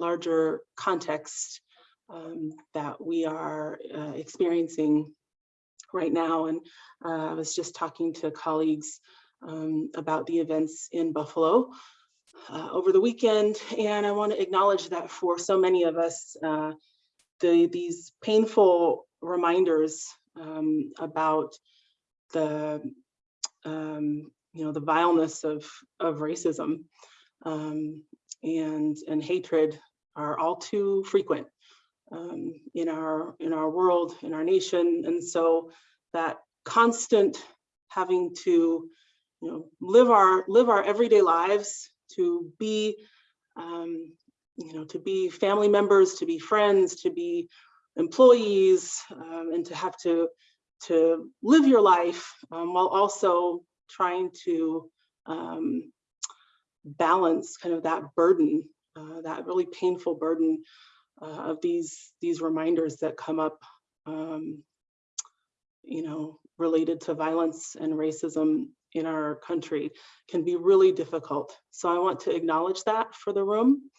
larger context um, that we are uh, experiencing right now. And uh, I was just talking to colleagues um, about the events in Buffalo uh, over the weekend. And I want to acknowledge that for so many of us, uh, the, these painful reminders um, about the, um, you know, the vileness of, of racism um, and, and hatred are all too frequent um, in our in our world, in our nation. And so that constant having to you know, live our live our everyday lives, to be um, you know, to be family members, to be friends, to be employees, um, and to have to to live your life um, while also trying to um, balance kind of that burden, uh, that really painful burden uh, of these these reminders that come up, um, you know, related to violence and racism in our country can be really difficult. So I want to acknowledge that for the room.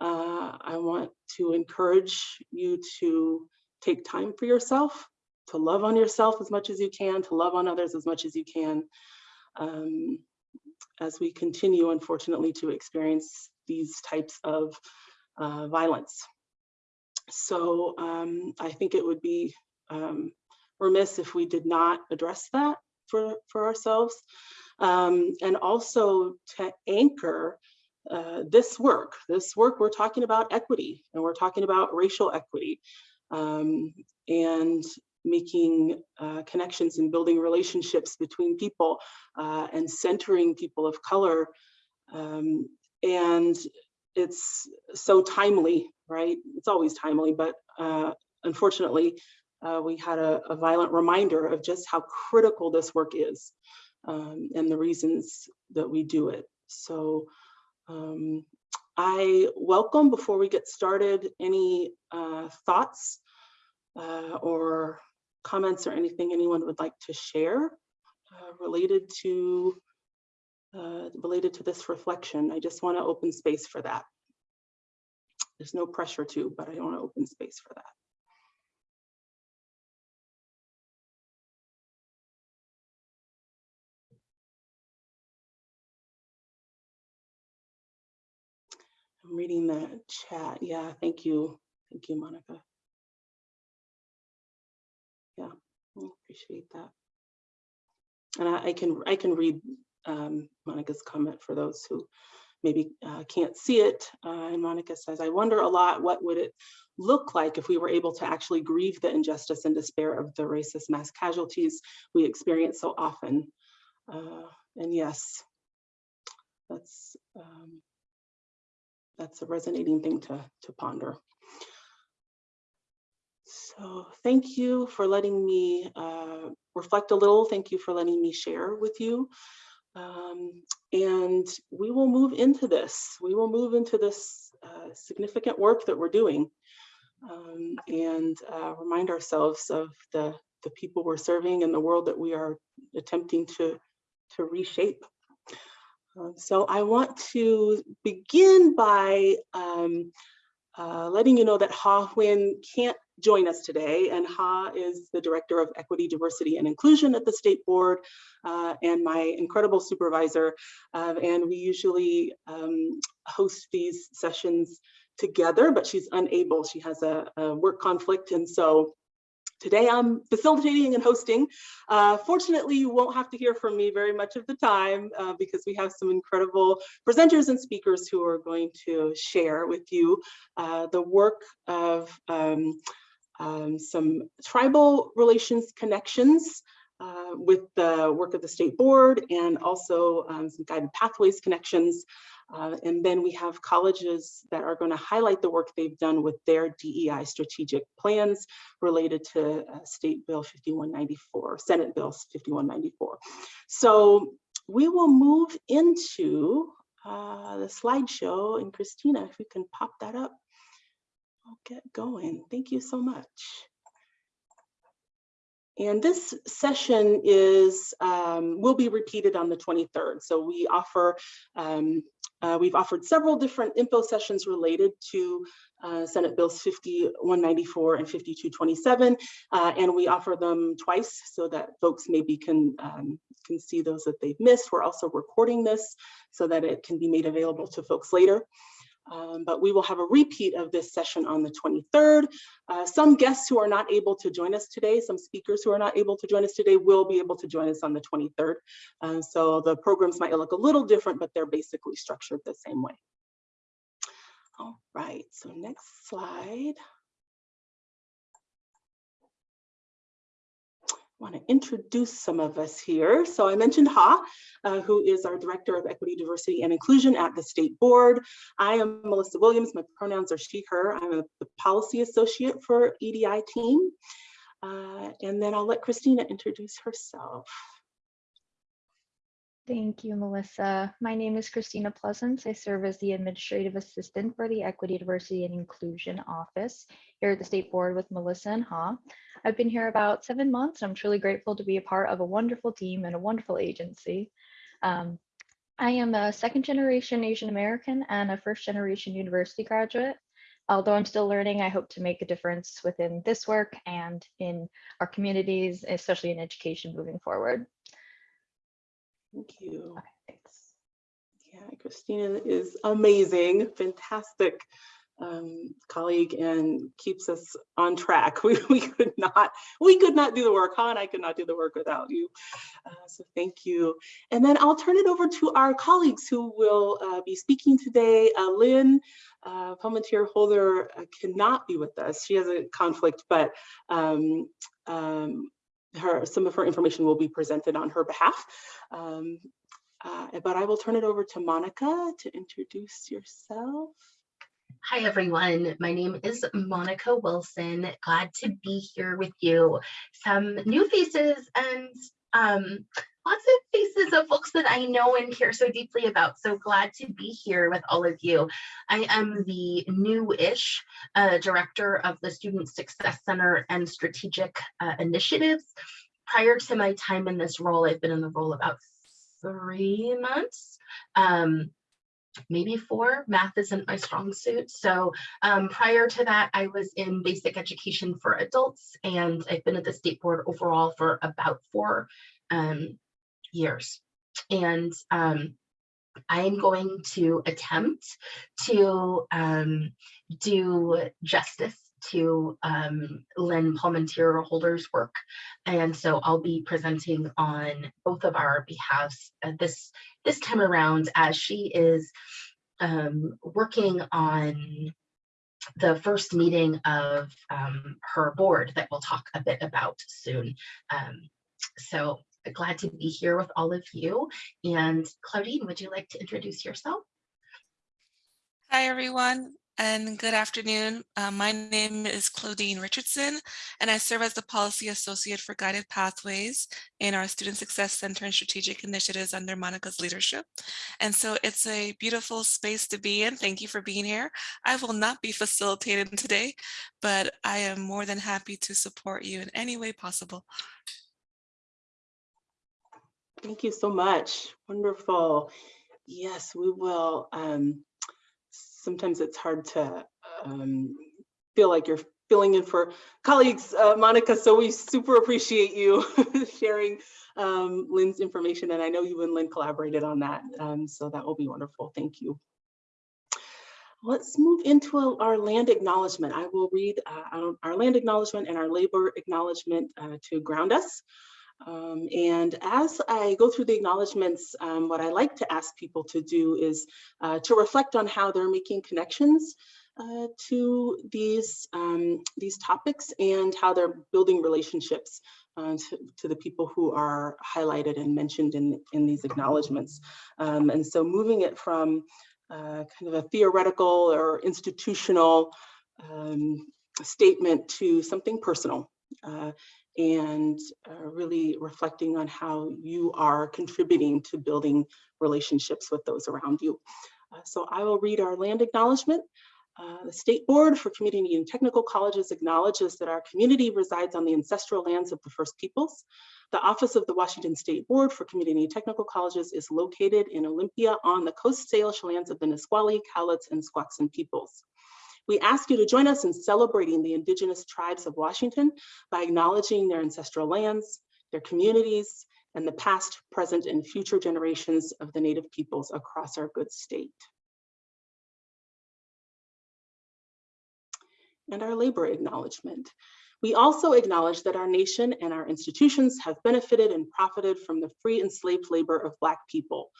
Uh, I want to encourage you to take time for yourself, to love on yourself as much as you can, to love on others as much as you can, um, as we continue, unfortunately, to experience these types of uh, violence. So um, I think it would be um, remiss if we did not address that for, for ourselves. Um, and also to anchor uh, this work, this work, we're talking about equity and we're talking about racial equity um, and making uh, connections and building relationships between people uh, and centering people of color. Um, and it's so timely, right? It's always timely, but uh, unfortunately, uh, we had a, a, violent reminder of just how critical this work is um, and the reasons that we do it. So um, I welcome, before we get started, any uh, thoughts uh, or comments or anything anyone would like to share uh, related to uh, related to this reflection. I just want to open space for that. There's no pressure to, but I want to open space for that. I'm reading the chat. Yeah, thank you. Thank you, Monica. Yeah, I appreciate that. And I, I can I can read um, Monica's comment for those who maybe uh, can't see it. Uh, and Monica says, I wonder a lot, what would it look like if we were able to actually grieve the injustice and despair of the racist mass casualties we experience so often? Uh, and yes, that's um, that's a resonating thing to, to ponder. So thank you for letting me uh, reflect a little. Thank you for letting me share with you. Um, and we will move into this. We will move into this uh, significant work that we're doing um, and uh, remind ourselves of the, the people we're serving and the world that we are attempting to, to reshape. Um, so I want to begin by um, uh, letting you know that Ha Huynh can't join us today. And Ha is the Director of Equity, Diversity, and Inclusion at the State Board uh, and my incredible supervisor. Uh, and we usually um, host these sessions together, but she's unable. She has a, a work conflict. And so Today I'm facilitating and hosting. Uh, fortunately, you won't have to hear from me very much of the time uh, because we have some incredible presenters and speakers who are going to share with you uh, the work of um, um, some tribal relations connections uh, with the work of the state board and also um, some guided pathways connections uh, and then we have colleges that are going to highlight the work they've done with their DEI strategic plans related to uh, State Bill 5194, Senate Bill 5194. So we will move into uh, the slideshow and Christina, if you can pop that up, I'll get going. Thank you so much. And this session is um, will be repeated on the 23rd. So we offer um, uh, we've offered several different info sessions related to uh, Senate Bills 5194 and 5227, uh, and we offer them twice so that folks maybe can um, can see those that they've missed. We're also recording this so that it can be made available to folks later. Um, but we will have a repeat of this session on the 23rd. Uh, some guests who are not able to join us today, some speakers who are not able to join us today will be able to join us on the 23rd. Uh, so the programs might look a little different, but they're basically structured the same way. All right, so next slide. Want to introduce some of us here. So I mentioned Ha, uh, who is our Director of Equity, Diversity, and Inclusion at the State Board. I am Melissa Williams. My pronouns are she, her. I'm a, the Policy Associate for EDI team. Uh, and then I'll let Christina introduce herself. Thank you, Melissa. My name is Christina Pleasance. I serve as the Administrative Assistant for the Equity, Diversity, and Inclusion Office here at the State Board with Melissa and Ha. I've been here about seven months. I'm truly grateful to be a part of a wonderful team and a wonderful agency. Um, I am a second generation Asian American and a first generation university graduate. Although I'm still learning, I hope to make a difference within this work and in our communities, especially in education moving forward. Thank you. Okay, thanks. Yeah, Christina is amazing, fantastic um, colleague and keeps us on track. We, we could not, we could not do the work, Han, I could not do the work without you. Uh, so thank you. And then I'll turn it over to our colleagues who will uh, be speaking today. Uh, Lynn uh, Palmanteer Holder uh, cannot be with us. She has a conflict, but um, um, her some of her information will be presented on her behalf. Um, uh, but I will turn it over to Monica to introduce yourself. Hi, everyone. My name is Monica Wilson. Glad to be here with you. Some new faces and um, lots of faces of folks that I know and care so deeply about. So glad to be here with all of you. I am the new-ish uh, director of the Student Success Center and Strategic uh, Initiatives. Prior to my time in this role, I've been in the role about three months. Um, maybe four. Math isn't my strong suit. So um, prior to that, I was in basic education for adults, and I've been at the state board overall for about four um, years. And um, I'm going to attempt to um, do justice to um, Lynn Palmanteer Holder's work. And so I'll be presenting on both of our behalves uh, this, this time around as she is um, working on the first meeting of um, her board that we'll talk a bit about soon. Um, so glad to be here with all of you. And Claudine, would you like to introduce yourself? Hi, everyone and good afternoon. Uh, my name is Claudine Richardson, and I serve as the Policy Associate for Guided Pathways in our Student Success Center and Strategic Initiatives under Monica's leadership. And so it's a beautiful space to be in. Thank you for being here. I will not be facilitating today, but I am more than happy to support you in any way possible. Thank you so much. Wonderful. Yes, we will. Um, sometimes it's hard to um, feel like you're filling in for colleagues, uh, Monica, so we super appreciate you sharing um, Lynn's information, and I know you and Lynn collaborated on that, um, so that will be wonderful. Thank you. Let's move into our land acknowledgement. I will read uh, our land acknowledgement and our labor acknowledgement uh, to ground us. Um, and as I go through the acknowledgements, um, what I like to ask people to do is uh, to reflect on how they're making connections uh, to these, um, these topics and how they're building relationships uh, to, to, the people who are highlighted and mentioned in, in these acknowledgements. Um, and so moving it from uh, kind of a theoretical or institutional um, statement to something personal. Uh, and uh, really reflecting on how you are contributing to building relationships with those around you. Uh, so I will read our land acknowledgement. Uh, the State Board for Community and Technical Colleges acknowledges that our community resides on the ancestral lands of the First Peoples. The Office of the Washington State Board for Community and Technical Colleges is located in Olympia on the Coast Salish lands of the Nisqually, Cowlitz, and Squaxin peoples. We ask you to join us in celebrating the indigenous tribes of Washington by acknowledging their ancestral lands, their communities, and the past, present, and future generations of the Native peoples across our good state. And our labor acknowledgement. We also acknowledge that our nation and our institutions have benefited and profited from the free enslaved labor of Black people.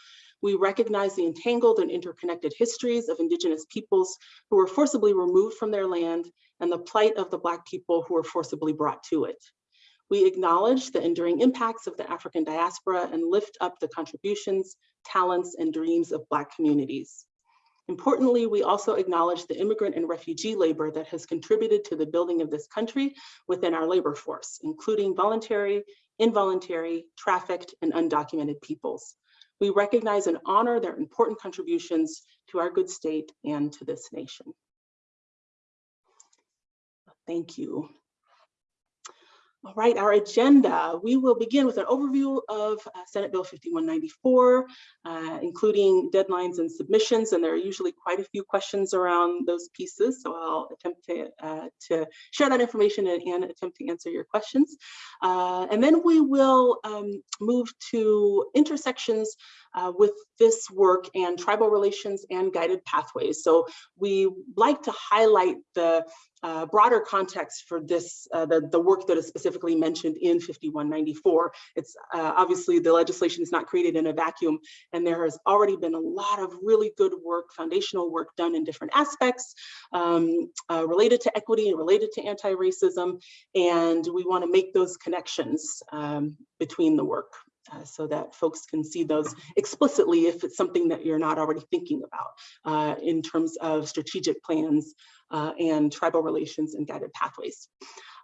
We recognize the entangled and interconnected histories of Indigenous peoples who were forcibly removed from their land and the plight of the Black people who were forcibly brought to it. We acknowledge the enduring impacts of the African diaspora and lift up the contributions, talents, and dreams of Black communities. Importantly, we also acknowledge the immigrant and refugee labor that has contributed to the building of this country within our labor force, including voluntary, involuntary, trafficked, and undocumented peoples. We recognize and honor their important contributions to our good state and to this nation. Thank you. All right, our agenda. We will begin with an overview of uh, Senate Bill 5194, uh, including deadlines and submissions, and there are usually quite a few questions around those pieces, so I'll attempt to, uh, to share that information and, and, attempt to answer your questions. Uh, and then we will um, move to intersections uh, with this work and tribal relations and guided pathways. So we like to highlight the uh, broader context for this, uh, the, the work that is specifically mentioned in 5194. It's uh, obviously the legislation is not created in a vacuum and there has already been a lot of really good work, foundational work done in different aspects um, uh, related to equity and related to anti-racism. And we wanna make those connections um, between the work. Uh, so that folks can see those explicitly if it's something that you're not already thinking about uh, in terms of strategic plans uh, and tribal relations and guided pathways.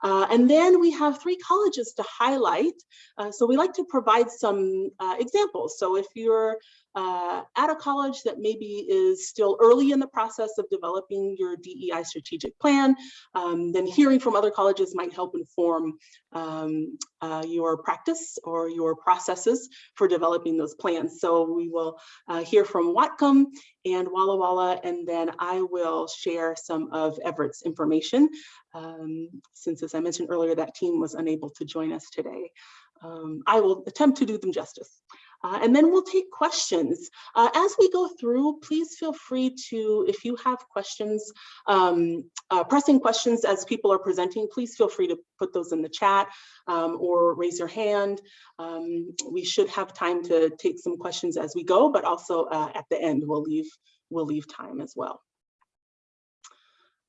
Uh, and then we have three colleges to highlight. Uh, so we like to provide some uh, examples. So if you're uh, at a college that maybe is still early in the process of developing your DEI strategic plan, um, then hearing from other colleges might help inform um, uh, your practice or your processes for developing those plans. So we will uh, hear from Whatcom and Walla Walla, and then I will share some of Everett's information. Um, since, as I mentioned earlier, that team was unable to join us today. Um, I will attempt to do them justice. Uh, and then we'll take questions. Uh, as we go through, please feel free to, if you have questions, um, uh, pressing questions as people are presenting, please feel free to put those in the chat um, or raise your hand. Um, we should have time to take some questions as we go, but also uh, at the end, we'll leave, we'll leave time as well.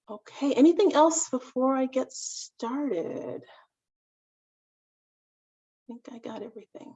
Okay, anything else before I get started? I think I got everything.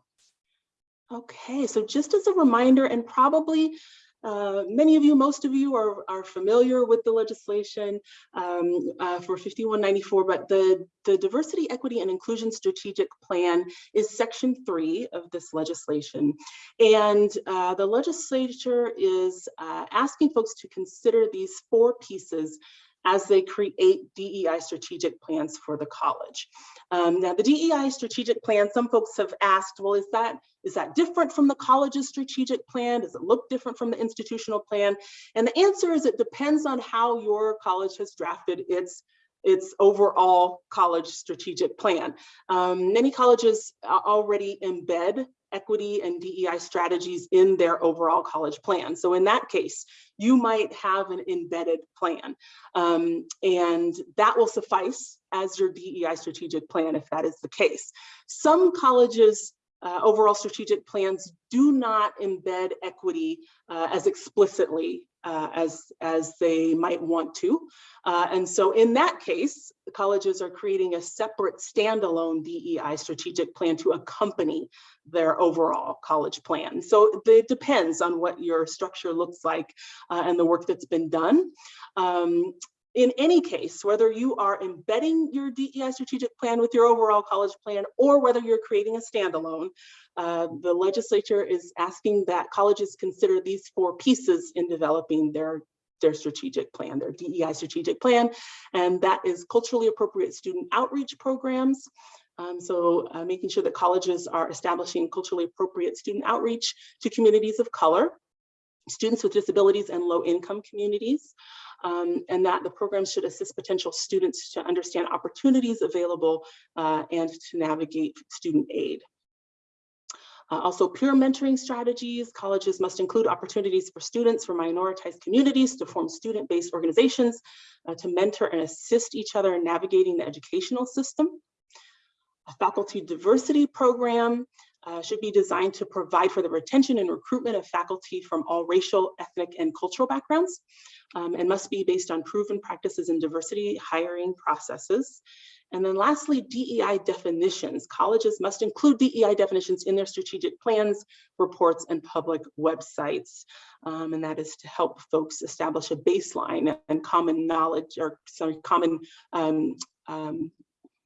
Okay, so just as a reminder, and probably uh, many of you, most of you are, are familiar with the legislation um, uh, for 5194, but the, the Diversity, Equity, and Inclusion Strategic Plan is section three of this legislation. And uh, the legislature is uh, asking folks to consider these four pieces as they create DEI strategic plans for the college. Um, now the DEI strategic plan, some folks have asked, well, is that, is that different from the college's strategic plan? Does it look different from the institutional plan? And the answer is it depends on how your college has drafted its its overall college strategic plan. Um, many colleges already embed equity and DEI strategies in their overall college plan. So in that case, you might have an embedded plan um, and that will suffice as your DEI strategic plan if that is the case. Some colleges uh, overall strategic plans do not embed equity uh, as explicitly uh, as, as they might want to. Uh, and so in that case, colleges are creating a separate standalone DEI strategic plan to accompany their overall college plan. So it depends on what your structure looks like uh, and the work that's been done. Um, in any case, whether you are embedding your DEI strategic plan with your overall college plan or whether you're creating a standalone, uh, the legislature is asking that colleges consider these four pieces in developing their their strategic plan, their DEI strategic plan, and that is culturally appropriate student outreach programs. Um, so uh, making sure that colleges are establishing culturally appropriate student outreach to communities of color, students with disabilities and low income communities, um, and that the program should assist potential students to understand opportunities available uh, and to navigate student aid. Uh, also peer mentoring strategies, colleges must include opportunities for students from minoritized communities to form student-based organizations uh, to mentor and assist each other in navigating the educational system. A faculty diversity program uh, should be designed to provide for the retention and recruitment of faculty from all racial, ethnic, and cultural backgrounds, um, and must be based on proven practices in diversity hiring processes. And then lastly, DEI definitions. Colleges must include DEI definitions in their strategic plans, reports, and public websites. Um, and that is to help folks establish a baseline and common knowledge or sorry, common um, um,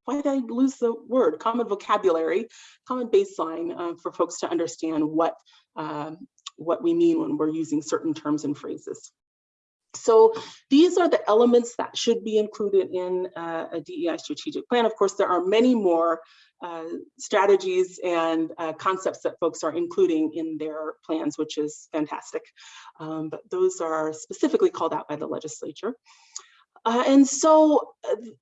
why did I lose the word? Common vocabulary, common baseline uh, for folks to understand what, uh, what we mean when we're using certain terms and phrases. So these are the elements that should be included in uh, a DEI strategic plan. Of course, there are many more uh, strategies and uh, concepts that folks are including in their plans, which is fantastic. Um, but those are specifically called out by the legislature. Uh, and so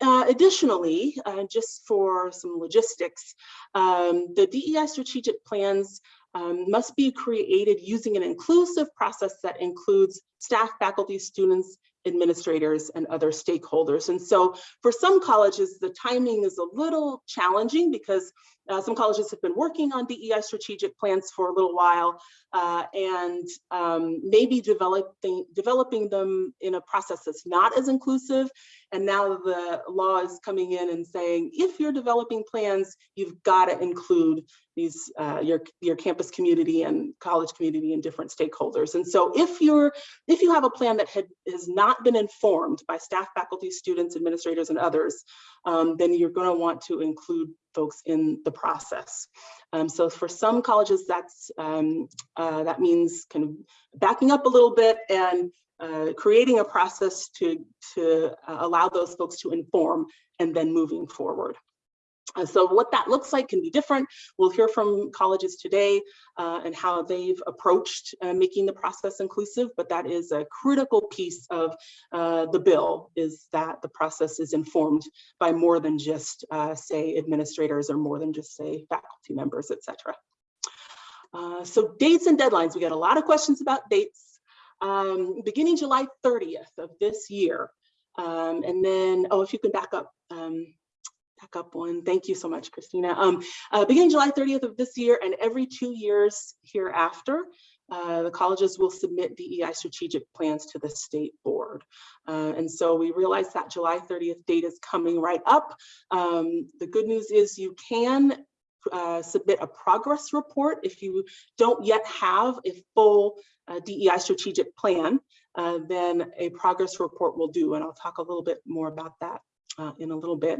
uh, additionally, uh, just for some logistics, um, the DEI strategic plans um, must be created using an inclusive process that includes staff, faculty, students, administrators, and other stakeholders. And so for some colleges, the timing is a little challenging because uh, some colleges have been working on DEI strategic plans for a little while uh, and um, maybe developing, developing them in a process that's not as inclusive. And now the law is coming in and saying, if you're developing plans, you've got to include these uh, your your campus community and college community and different stakeholders. And so if you're if you have a plan that had has not been informed by staff, faculty, students, administrators, and others, um, then you're going to want to include folks in the process. Um, so for some colleges, that's um, uh, that means kind of backing up a little bit and uh, creating a process to to uh, allow those folks to inform and then moving forward. So what that looks like can be different. We'll hear from colleges today uh, and how they've approached uh, making the process inclusive, but that is a critical piece of uh, the bill is that the process is informed by more than just uh, say administrators or more than just say faculty members, etc. Uh, so dates and deadlines, we got a lot of questions about dates. Um, beginning July 30th of this year, um, and then, oh, if you can back up, um, back up one. Thank you so much, Christina. Um, uh, beginning July 30th of this year and every two years hereafter, uh, the colleges will submit DEI strategic plans to the state board. Uh, and so we realize that July 30th date is coming right up. Um, the good news is you can uh, submit a progress report if you don't yet have a full uh, DEI strategic plan, uh, then a progress report will do. And I'll talk a little bit more about that uh, in a little bit.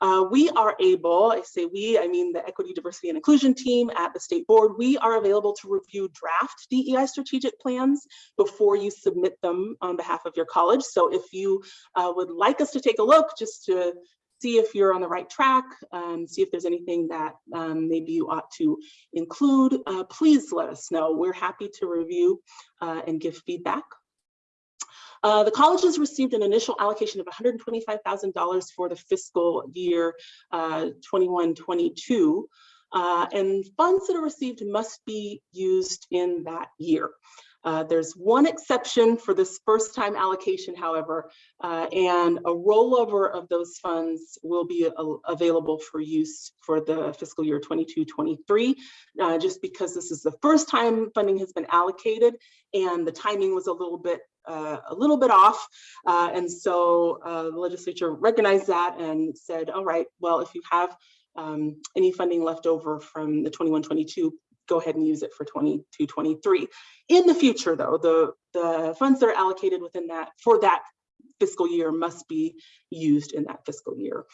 Uh, we are able, I say we, I mean the Equity, Diversity, and Inclusion team at the State Board, we are available to review draft DEI strategic plans before you submit them on behalf of your college. So if you uh, would like us to take a look just to see if you're on the right track, um, see if there's anything that um, maybe you ought to include, uh, please let us know. We're happy to review uh, and give feedback uh, the colleges received an initial allocation of $125,000 for the fiscal year 21-22. Uh, uh, and funds that are received must be used in that year. Uh, there's one exception for this first time allocation, however, uh, and a rollover of those funds will be available for use for the fiscal year 22-23, uh, just because this is the first time funding has been allocated and the timing was a little bit uh, a little bit off. Uh, and so uh, the legislature recognized that and said, all right, well, if you have um, any funding left over from the 21-22 go ahead and use it for 22, 23. In the future, though, the, the funds that are allocated within that for that fiscal year must be used in that fiscal year.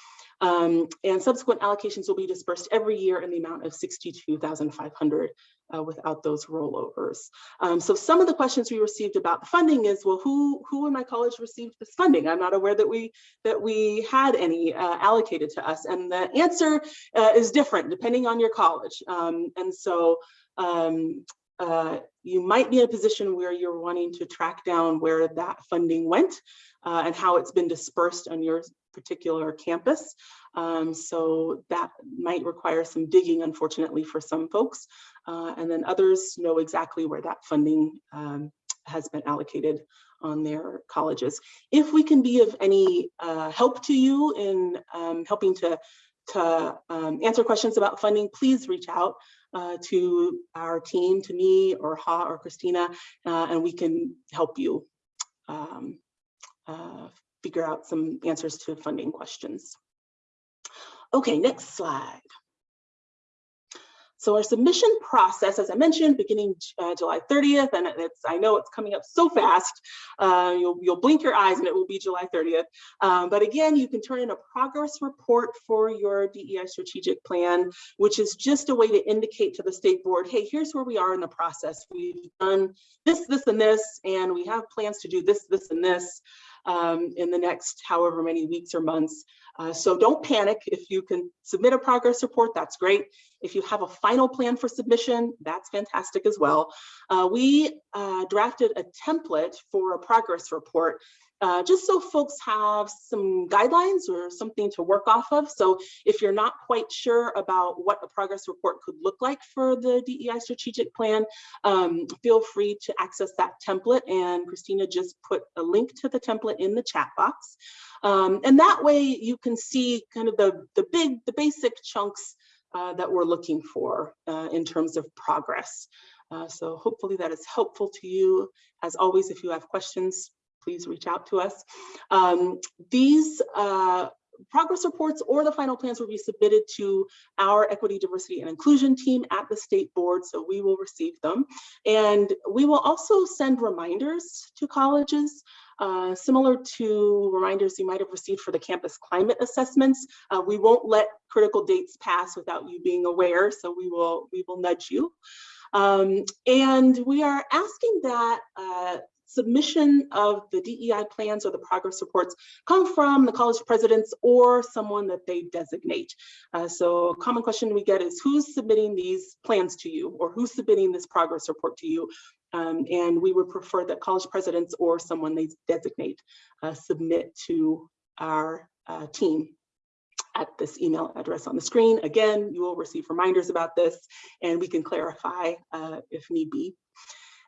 Um, and subsequent allocations will be dispersed every year in the amount of 62,500 uh, without those rollovers. Um, so some of the questions we received about the funding is, well, who who in my college received this funding? I'm not aware that we that we had any uh, allocated to us, and the answer uh, is different depending on your college. Um, and so um, uh, you might be in a position where you're wanting to track down where that funding went uh, and how it's been dispersed on your particular campus. Um, so that might require some digging, unfortunately, for some folks. Uh, and then others know exactly where that funding um, has been allocated on their colleges. If we can be of any uh, help to you in um, helping to, to um, answer questions about funding, please reach out uh, to our team, to me or Ha or Christina, uh, and we can help you um, uh, figure out some answers to funding questions. Okay, next slide. So our submission process, as I mentioned, beginning uh, July 30th, and it's I know it's coming up so fast, uh, you'll, you'll blink your eyes and it will be July 30th. Um, but again, you can turn in a progress report for your DEI strategic plan, which is just a way to indicate to the state board, hey, here's where we are in the process. We've done this, this, and this, and we have plans to do this, this, and this um, in the next however many weeks or months. Uh, so don't panic. If you can submit a progress report, that's great. If you have a final plan for submission, that's fantastic as well. Uh, we uh, drafted a template for a progress report uh, just so folks have some guidelines or something to work off of. So if you're not quite sure about what a progress report could look like for the DEI strategic plan, um, feel free to access that template. And Christina just put a link to the template in the chat box. Um, and that way you can see kind of the, the big, the basic chunks uh, that we're looking for uh, in terms of progress. Uh, so hopefully that is helpful to you. As always, if you have questions, please reach out to us. Um, these uh, progress reports or the final plans will be submitted to our equity, diversity, and inclusion team at the state board, so we will receive them. And we will also send reminders to colleges uh, similar to reminders you might have received for the campus climate assessments. Uh, we won't let critical dates pass without you being aware, so we will, we will nudge you. Um, and we are asking that uh, submission of the DEI plans or the progress reports come from the college presidents or someone that they designate. Uh, so a common question we get is who's submitting these plans to you or who's submitting this progress report to you? Um, and we would prefer that college presidents or someone they designate uh, submit to our uh, team at this email address on the screen. Again, you will receive reminders about this and we can clarify uh, if need be.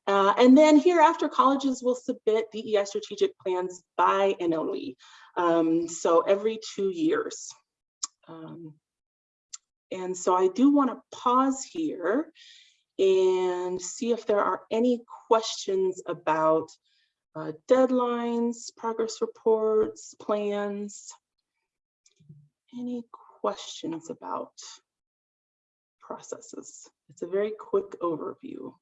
Uh, and then hereafter, colleges will submit DEI strategic plans biannually. Um, so every two years. Um, and so I do want to pause here and see if there are any questions about uh, deadlines, progress reports, plans. Any questions about processes? It's a very quick overview.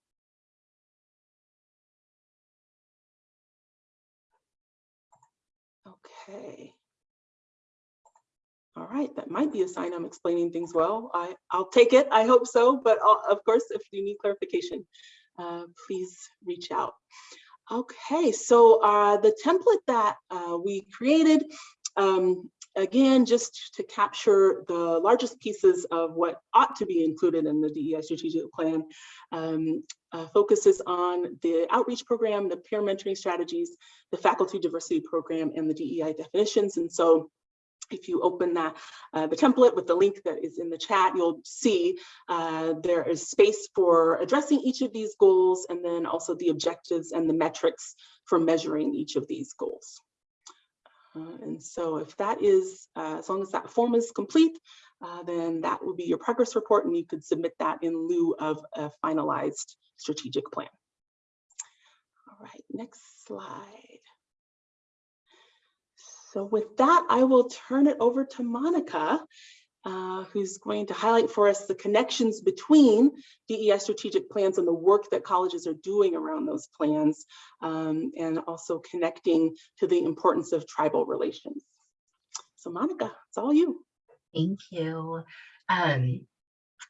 Okay. All right, that might be a sign I'm explaining things well. I, I'll take it, I hope so, but I'll, of course, if you need clarification, uh, please reach out. Okay, so uh, the template that uh, we created, um, again, just to capture the largest pieces of what ought to be included in the DEI strategic plan, um, uh, focuses on the outreach program, the peer mentoring strategies, the faculty diversity program, and the DEI definitions. And so if you open that, uh, the template with the link that is in the chat, you'll see uh, there is space for addressing each of these goals and then also the objectives and the metrics for measuring each of these goals. Uh, and so if that is, uh, as long as that form is complete, uh, then that will be your progress report and you could submit that in lieu of a finalized strategic plan. All right, next slide. So with that, I will turn it over to Monica uh, who's going to highlight for us the connections between DEI strategic plans and the work that colleges are doing around those plans, um, and also connecting to the importance of tribal relations. So Monica, it's all you. Thank you. Um,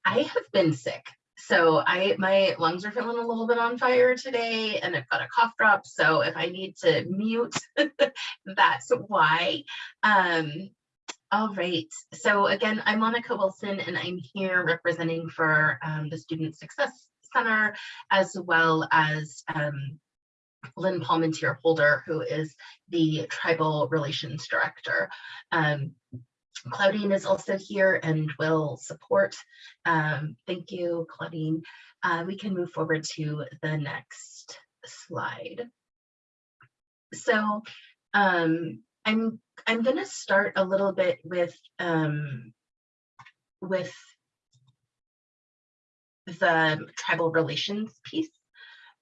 I have been sick. So I my lungs are feeling a little bit on fire today and I've got a cough drop. So if I need to mute, that's why. Um, all right. So again, I'm Monica Wilson and I'm here representing for um, the Student Success Center as well as um, Lynn Palmanteer Holder, who is the Tribal Relations Director. Um, Claudine is also here and will support. Um, thank you, Claudine. Uh, we can move forward to the next slide. So um, I'm I'm going to start a little bit with um, with the tribal relations piece.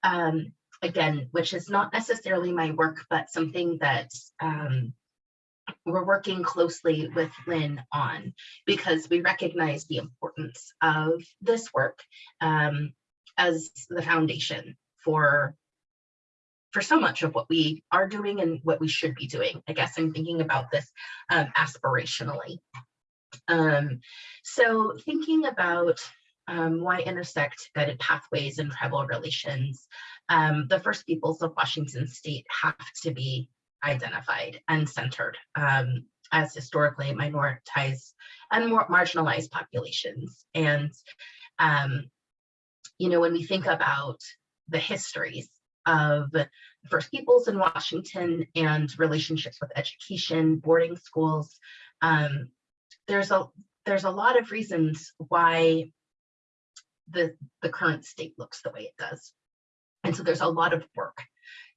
Um, again, which is not necessarily my work, but something that um, we're working closely with Lynn on because we recognize the importance of this work um, as the foundation for for so much of what we are doing and what we should be doing. I guess I'm thinking about this um, aspirationally. Um, so thinking about um, why intersect guided pathways and tribal relations, um, the First Peoples of Washington State have to be identified and centered um, as historically minoritized and more marginalized populations. And, um, you know, when we think about the histories of First Peoples in Washington and relationships with education, boarding schools, um, there's a there's a lot of reasons why the the current state looks the way it does. And so there's a lot of work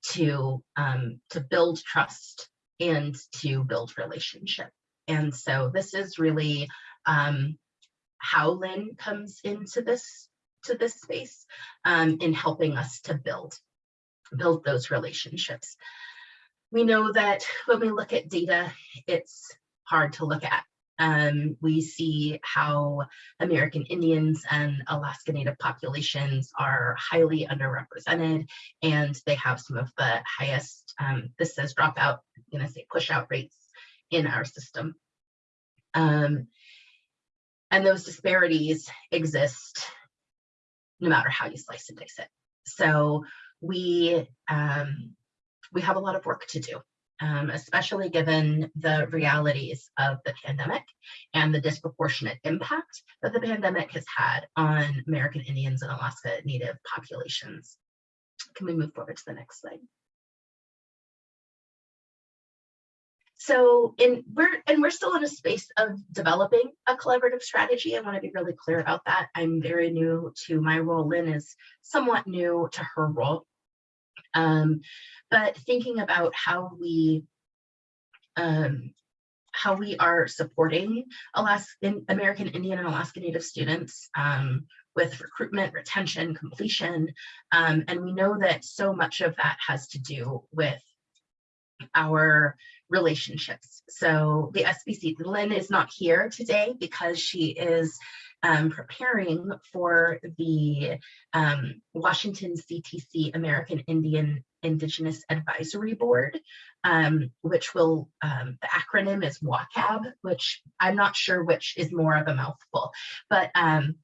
to um, to build trust and to build relationship. And so this is really um, how Lynn comes into this to this space um, in helping us to build build those relationships. We know that when we look at data, it's hard to look at um, we see how American Indians and Alaska Native populations are highly underrepresented and they have some of the highest, um, this says dropout, I'm gonna say push out rates in our system. Um, and those disparities exist no matter how you slice and dice it. So we, um, we have a lot of work to do um, especially given the realities of the pandemic and the disproportionate impact that the pandemic has had on American Indians and Alaska Native populations. Can we move forward to the next slide? So in we're and we're still in a space of developing a collaborative strategy. I want to be really clear about that. I'm very new to my role. Lynn is somewhat new to her role. Um, but thinking about how we um, how we are supporting Alaskan American Indian and Alaska Native students um, with recruitment, retention, completion. Um, and we know that so much of that has to do with our relationships. So the SBC, Lynn is not here today because she is um, preparing for the um, Washington CTC American Indian Indigenous Advisory Board, um, which will, um, the acronym is WACAB, which I'm not sure which is more of a mouthful, but um,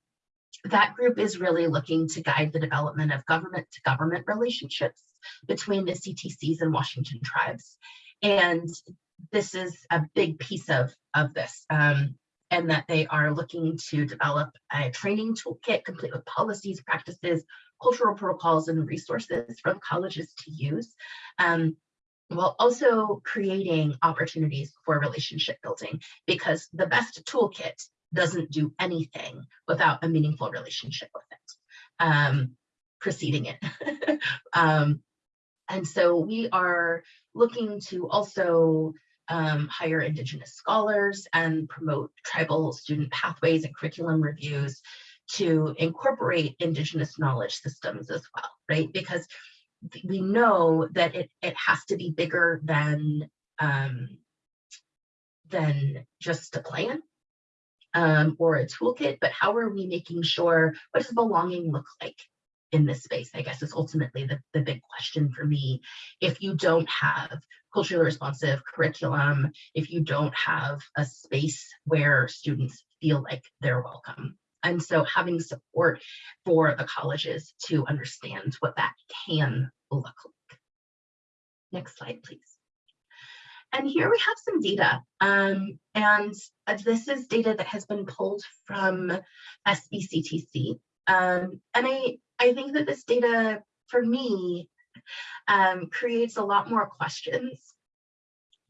that group is really looking to guide the development of government to government relationships between the CTCs and Washington tribes. And this is a big piece of, of this. Um, and that they are looking to develop a training toolkit complete with policies, practices, cultural protocols, and resources for colleges to use. Um, while also creating opportunities for relationship building because the best toolkit doesn't do anything without a meaningful relationship with it, um, preceding it. um, and so we are looking to also um, hire Indigenous scholars and promote tribal student pathways and curriculum reviews to incorporate Indigenous knowledge systems as well, right? Because we know that it, it has to be bigger than, um, than just a plan. um, or a toolkit, but how are we making sure, what does belonging look like in this space? I guess is ultimately the, the big question for me. If you don't have culturally responsive curriculum, if you don't have a space where students feel like they're welcome. And so having support for the colleges to understand what that can look like. Next slide, please. And here we have some data. Um, and this is data that has been pulled from SBCTC. Um, and I, I think that this data, for me, um, creates a lot more questions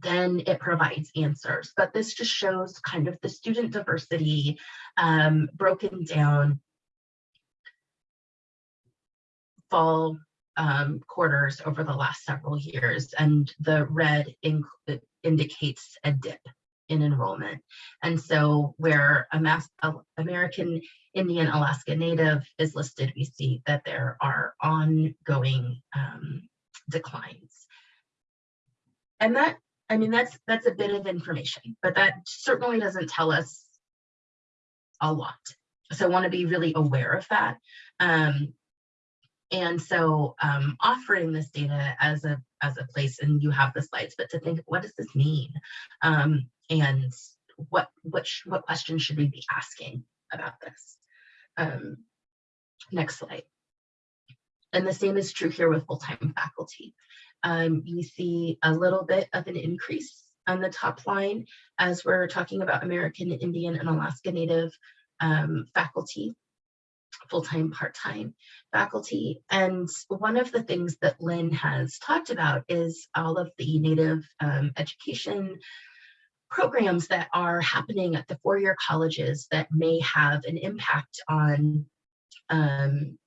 than it provides answers. But this just shows kind of the student diversity um, broken down fall um, quarters over the last several years, and the red indicates a dip in enrollment. And so where a mass American Indian Alaska Native is listed, we see that there are ongoing um, declines. And that, I mean, that's that's a bit of information, but that certainly doesn't tell us a lot. So I want to be really aware of that. Um, and so um, offering this data as a as a place, and you have the slides, but to think, what does this mean? Um, and what what what questions should we be asking about this? Um, next slide. And the same is true here with full-time faculty. Um, you see a little bit of an increase on the top line as we're talking about American Indian and Alaska Native um, faculty full-time, part-time faculty. And one of the things that Lynn has talked about is all of the Native um, education programs that are happening at the four-year colleges that may have an impact on um,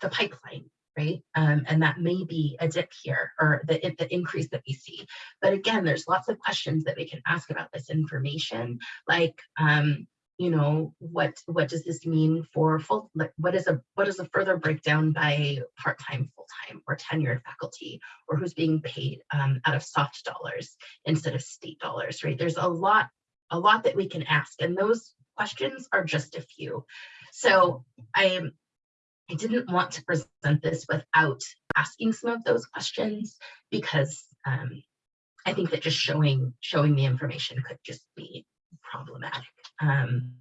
the pipeline, right? Um, and that may be a dip here or the, the increase that we see. But again, there's lots of questions that we can ask about this information, like um, you know what what does this mean for full like what is a what is a further breakdown by part-time full-time or tenured faculty or who's being paid um, out of soft dollars instead of state dollars right? There's a lot a lot that we can ask and those questions are just a few. So i i didn't want to present this without asking some of those questions because um, i think that just showing showing the information could just be problematic um,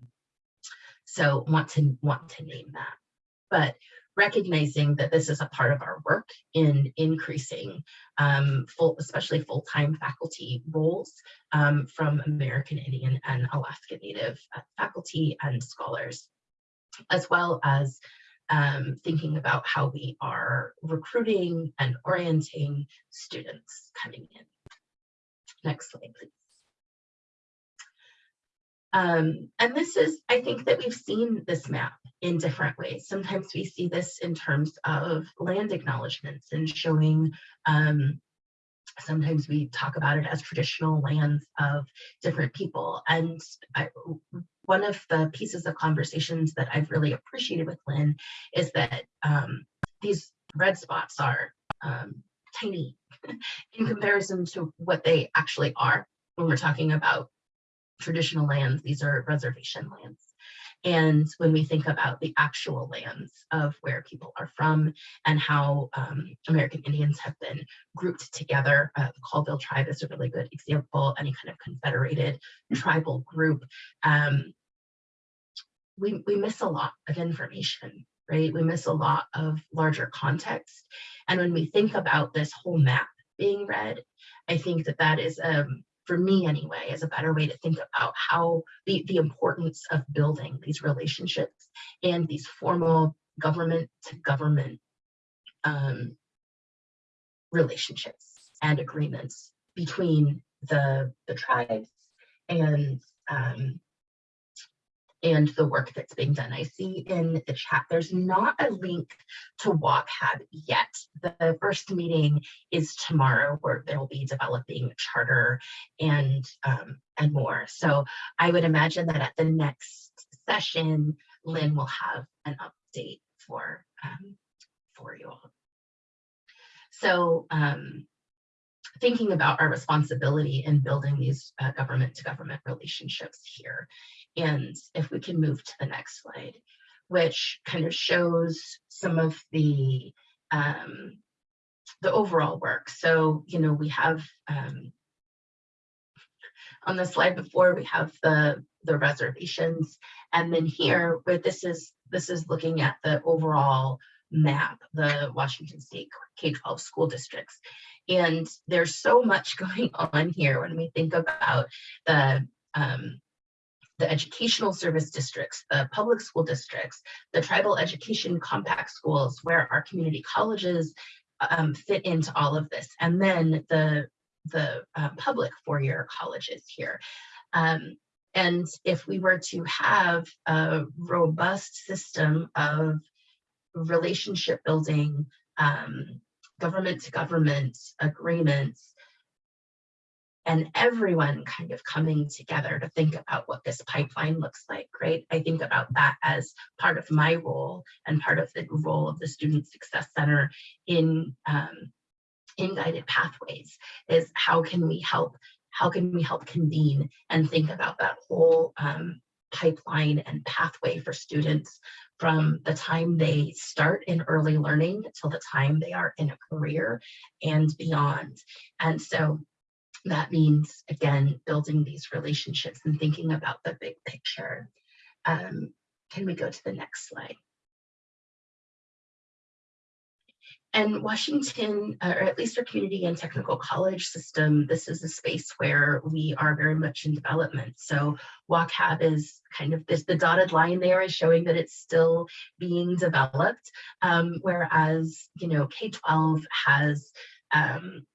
so want to want to name that, but recognizing that this is a part of our work in increasing um, full, especially full-time faculty roles um, from American Indian and Alaska Native uh, faculty and scholars, as well as um, thinking about how we are recruiting and orienting students coming in. Next slide, please. Um, and this is, I think that we've seen this map in different ways. Sometimes we see this in terms of land acknowledgements and showing, um, sometimes we talk about it as traditional lands of different people. And I, one of the pieces of conversations that I've really appreciated with Lynn is that um, these red spots are um, tiny in comparison to what they actually are when we're talking about traditional lands, these are reservation lands. And when we think about the actual lands of where people are from and how um, American Indians have been grouped together, uh, the Colville tribe is a really good example, any kind of confederated tribal group, um, we, we miss a lot of information, right? We miss a lot of larger context. And when we think about this whole map being read, I think that that is um, for me anyway, is a better way to think about how the, the importance of building these relationships and these formal government to government um, relationships and agreements between the, the tribes and um, and the work that's being done. I see in the chat, there's not a link to WCAG yet. The first meeting is tomorrow where they'll be developing charter and, um, and more. So I would imagine that at the next session, Lynn will have an update for, um, for you all. So um, thinking about our responsibility in building these uh, government to government relationships here. And if we can move to the next slide, which kind of shows some of the um, the overall work. So, you know, we have um, on the slide before, we have the the reservations, and then here, where this is this is looking at the overall map, the Washington State K-12 school districts. And there's so much going on here when we think about the um, the educational service districts, the public school districts, the tribal education compact schools, where our community colleges um, fit into all of this, and then the the uh, public four-year colleges here. Um, and if we were to have a robust system of relationship building, um, government to government agreements, and everyone kind of coming together to think about what this pipeline looks like, right? I think about that as part of my role and part of the role of the Student Success Center in, um, in guided pathways is how can we help, how can we help convene and think about that whole um, pipeline and pathway for students from the time they start in early learning till the time they are in a career and beyond. And so that means, again, building these relationships and thinking about the big picture. Um, can we go to the next slide? And Washington, uh, or at least our community and technical college system, this is a space where we are very much in development. So WCAB is kind of this, the dotted line there is showing that it's still being developed. Um, whereas, you know, K-12 has um,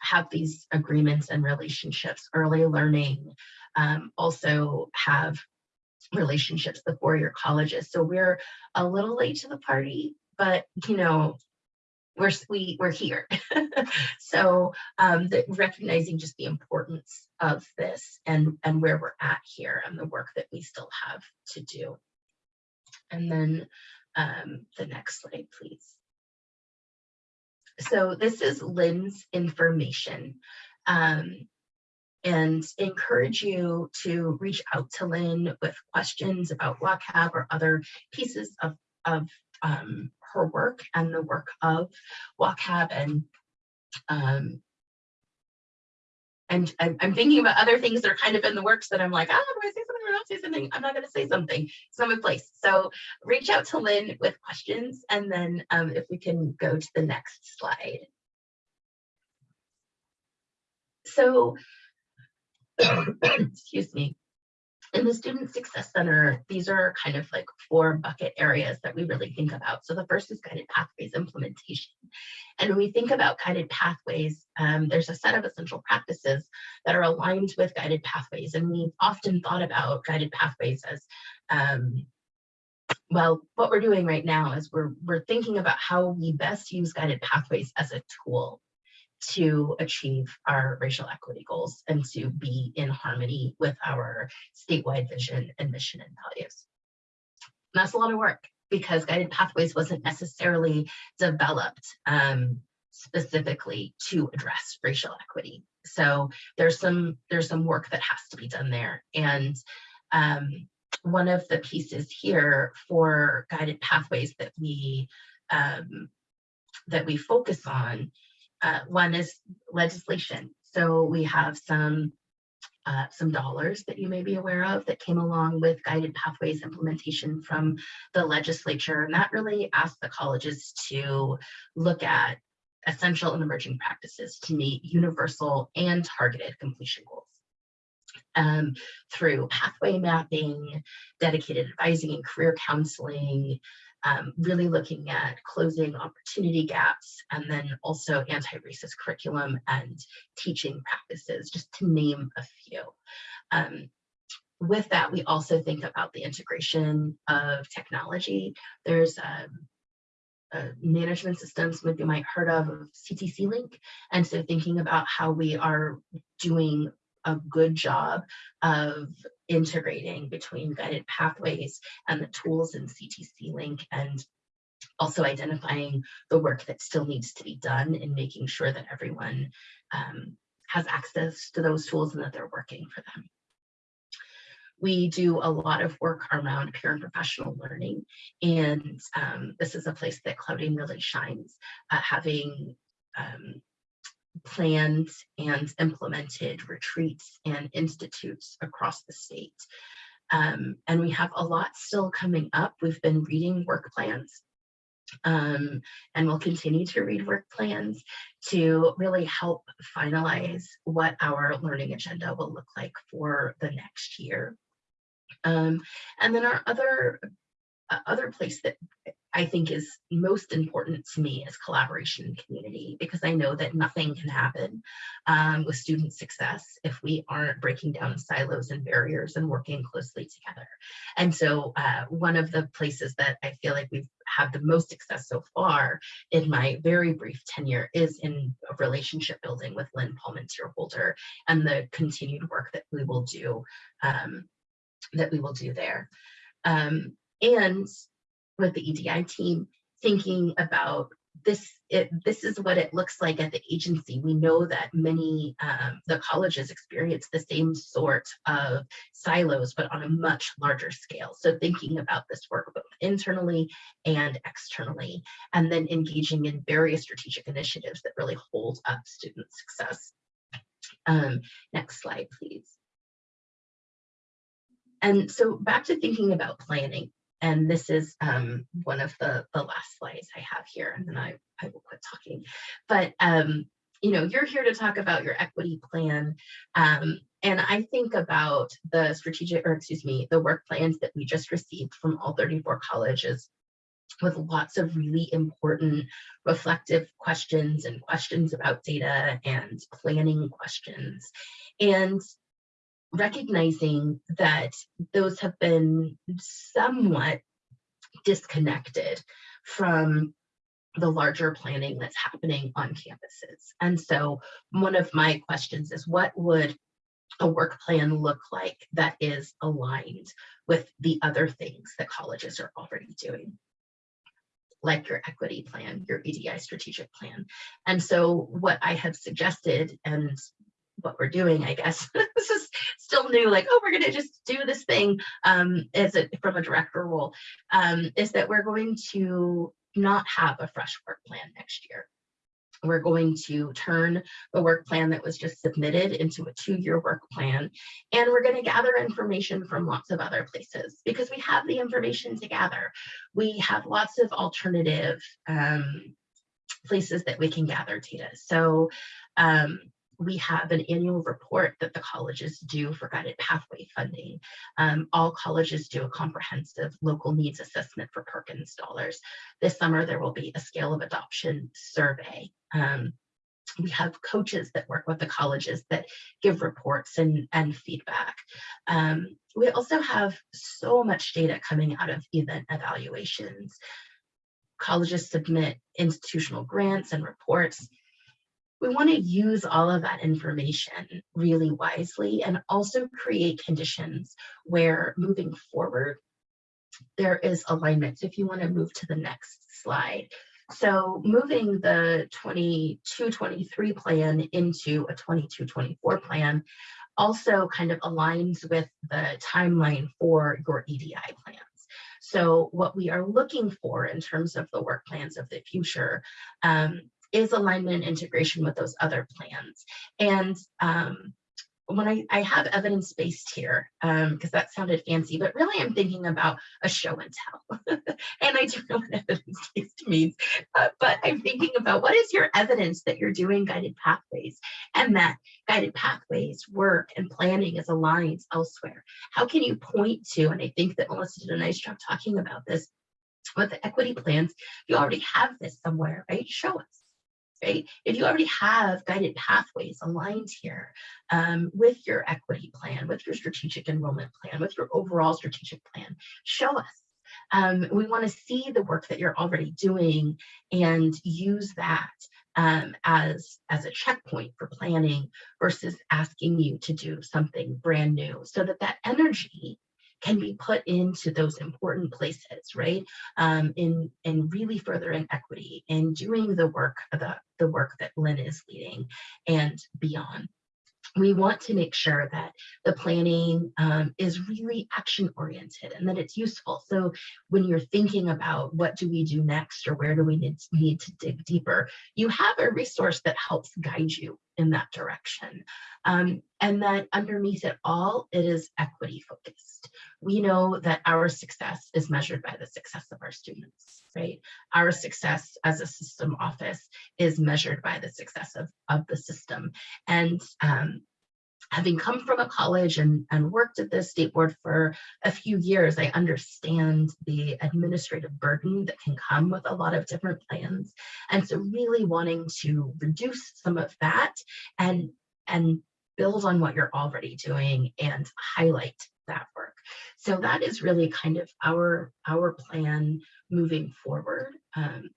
have these agreements and relationships, early learning, um, also have relationships, the four-year colleges. So we're a little late to the party, but you know, we're we we're here. so um, the, recognizing just the importance of this and and where we're at here and the work that we still have to do. And then um, the next slide, please. So this is Lynn's information. Um, and encourage you to reach out to Lynn with questions about WCAB or other pieces of, of um, her work and the work of WCAB and um, and I'm, I'm, thinking about other things that are kind of in the works that I'm like, ah, do I say something say something? I'm not going to say something. It's not my place. So reach out to Lynn with questions, and then um, if we can go to the next slide. So, excuse me in the Student Success Center, these are kind of like four bucket areas that we really think about. So the first is guided pathways implementation. And when we think about guided pathways, um, there's a set of essential practices that are aligned with guided pathways. And we've often thought about guided pathways as, um, well, what we're doing right now is we're, we're thinking about how we best use guided pathways as a tool to achieve our racial equity goals and to be in harmony with our statewide vision and mission and values. And that's a lot of work because Guided Pathways wasn't necessarily developed um, specifically to address racial equity. So there's some there's some work that has to be done there. And um, one of the pieces here for Guided Pathways that we um, that we focus on uh, one is legislation. So we have some uh, some dollars that you may be aware of that came along with guided pathways implementation from the legislature. And that really asked the colleges to look at essential and emerging practices to meet universal and targeted completion goals. Um, through pathway mapping, dedicated advising and career counseling, um, really looking at closing opportunity gaps and then also anti-racist curriculum and teaching practices, just to name a few. Um, with that, we also think about the integration of technology. There's um, uh, management systems you might have heard of, of CTC Link. And so thinking about how we are doing a good job of integrating between guided pathways and the tools in CTC Link and also identifying the work that still needs to be done in making sure that everyone um, has access to those tools and that they're working for them. We do a lot of work around peer and professional learning, and um, this is a place that Claudine really shines, uh, having um, planned and implemented retreats and institutes across the state. Um, and we have a lot still coming up. We've been reading work plans um, and we'll continue to read work plans to really help finalize what our learning agenda will look like for the next year. Um, and then our other uh, other place that I think is most important to me is collaboration and community because I know that nothing can happen um, with student success if we aren't breaking down silos and barriers and working closely together. And so uh, one of the places that I feel like we've had the most success so far in my very brief tenure is in relationship building with Lynn Palmanteer Holder and the continued work that we will do um, that we will do there. Um, and with the EDI team, thinking about this, it, this is what it looks like at the agency. We know that many, um, the colleges experience the same sort of silos, but on a much larger scale. So thinking about this work both internally and externally, and then engaging in various strategic initiatives that really hold up student success. Um, next slide, please. And so back to thinking about planning. And this is um, one of the, the last slides I have here, and then I, I will quit talking. But, um, you know, you're here to talk about your equity plan. Um, and I think about the strategic, or excuse me, the work plans that we just received from all 34 colleges with lots of really important reflective questions and questions about data and planning questions. And recognizing that those have been somewhat disconnected from the larger planning that's happening on campuses. And so one of my questions is what would a work plan look like that is aligned with the other things that colleges are already doing? like your equity plan, your EDI strategic plan. And so what I have suggested and what we're doing, I guess. this is still new, like, oh, we're gonna just do this thing um, as a, from a director role, um, is that we're going to not have a fresh work plan next year. We're going to turn the work plan that was just submitted into a two-year work plan. And we're gonna gather information from lots of other places because we have the information to gather. We have lots of alternative um, places that we can gather data. So um, we have an annual report that the colleges do for guided pathway funding. Um, all colleges do a comprehensive local needs assessment for Perkins dollars. This summer, there will be a scale of adoption survey. Um, we have coaches that work with the colleges that give reports and, and feedback. Um, we also have so much data coming out of event evaluations. Colleges submit institutional grants and reports we want to use all of that information really wisely and also create conditions where moving forward, there is alignment. So if you want to move to the next slide. So moving the 22-23 plan into a 22-24 plan also kind of aligns with the timeline for your EDI plans. So what we are looking for in terms of the work plans of the future um, is alignment and integration with those other plans. And um, when I, I have evidence-based here, because um, that sounded fancy, but really I'm thinking about a show and tell. and I don't know what evidence-based means, uh, but I'm thinking about what is your evidence that you're doing guided pathways and that guided pathways work and planning is aligned elsewhere. How can you point to, and I think that Melissa did a nice job talking about this, with the equity plans, you already have this somewhere, right? Show us right? If you already have guided pathways aligned here um, with your equity plan, with your strategic enrollment plan, with your overall strategic plan, show us. Um, we want to see the work that you're already doing and use that um, as, as a checkpoint for planning versus asking you to do something brand new so that that energy can be put into those important places, right? Um, in in really furthering equity and doing the work the the work that Lynn is leading and beyond we want to make sure that the planning um, is really action oriented and that it's useful. So when you're thinking about what do we do next or where do we need, need to dig deeper, you have a resource that helps guide you in that direction. Um, and that underneath it all, it is equity focused. We know that our success is measured by the success of our students, right? Our success as a system office is measured by the success of, of the system. And um, having come from a college and, and worked at the state board for a few years, I understand the administrative burden that can come with a lot of different plans. And so really wanting to reduce some of that and, and build on what you're already doing and highlight that work. So that is really kind of our, our plan moving forward. Um,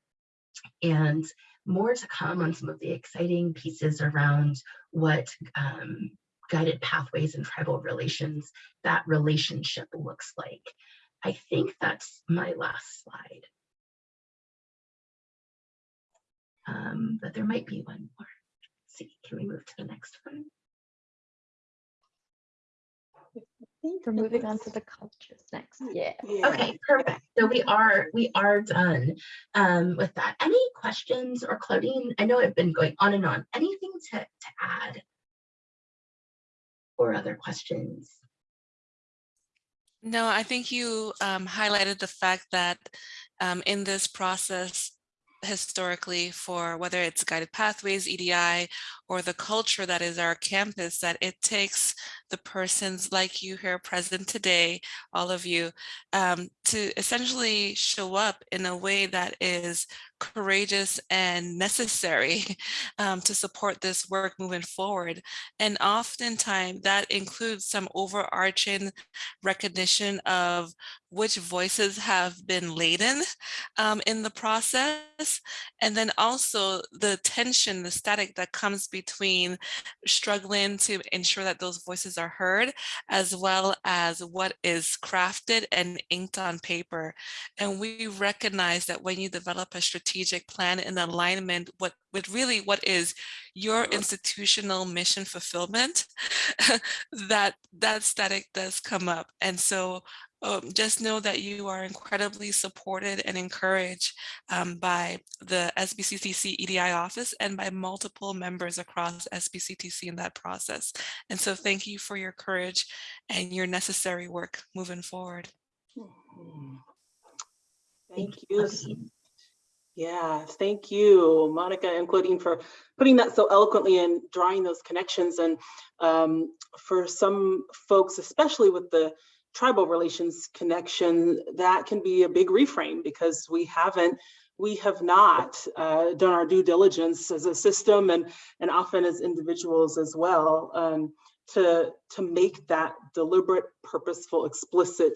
and more to come on some of the exciting pieces around what um, guided pathways and tribal relations, that relationship looks like. I think that's my last slide. Um, but there might be one more. Let's see, can we move to the next one? We're moving on to the cultures next. Yeah. Yeah. Okay, perfect. So we are we are done um, with that. Any questions or Claudine? I know I've been going on and on. Anything to, to add? Or other questions? No, I think you um, highlighted the fact that um, in this process, historically for whether it's guided pathways, EDI, or the culture that is our campus, that it takes the persons like you here present today, all of you, um, to essentially show up in a way that is courageous and necessary um, to support this work moving forward. And oftentimes that includes some overarching recognition of which voices have been laden um, in the process. And then also the tension, the static that comes struggling to ensure that those voices are heard, as well as what is crafted and inked on paper. And we recognize that when you develop a strategic plan in alignment what, with really what is your institutional mission fulfillment, that that static does come up. And so um, just know that you are incredibly supported and encouraged um, by the SBCTC EDI office and by multiple members across SBCTC in that process. And so thank you for your courage and your necessary work moving forward. Thank you. Yeah, thank you, Monica and Claudine for putting that so eloquently and drawing those connections. And um, for some folks, especially with the tribal relations connection, that can be a big reframe because we haven't, we have not uh, done our due diligence as a system and, and often as individuals as well um, to, to make that deliberate, purposeful, explicit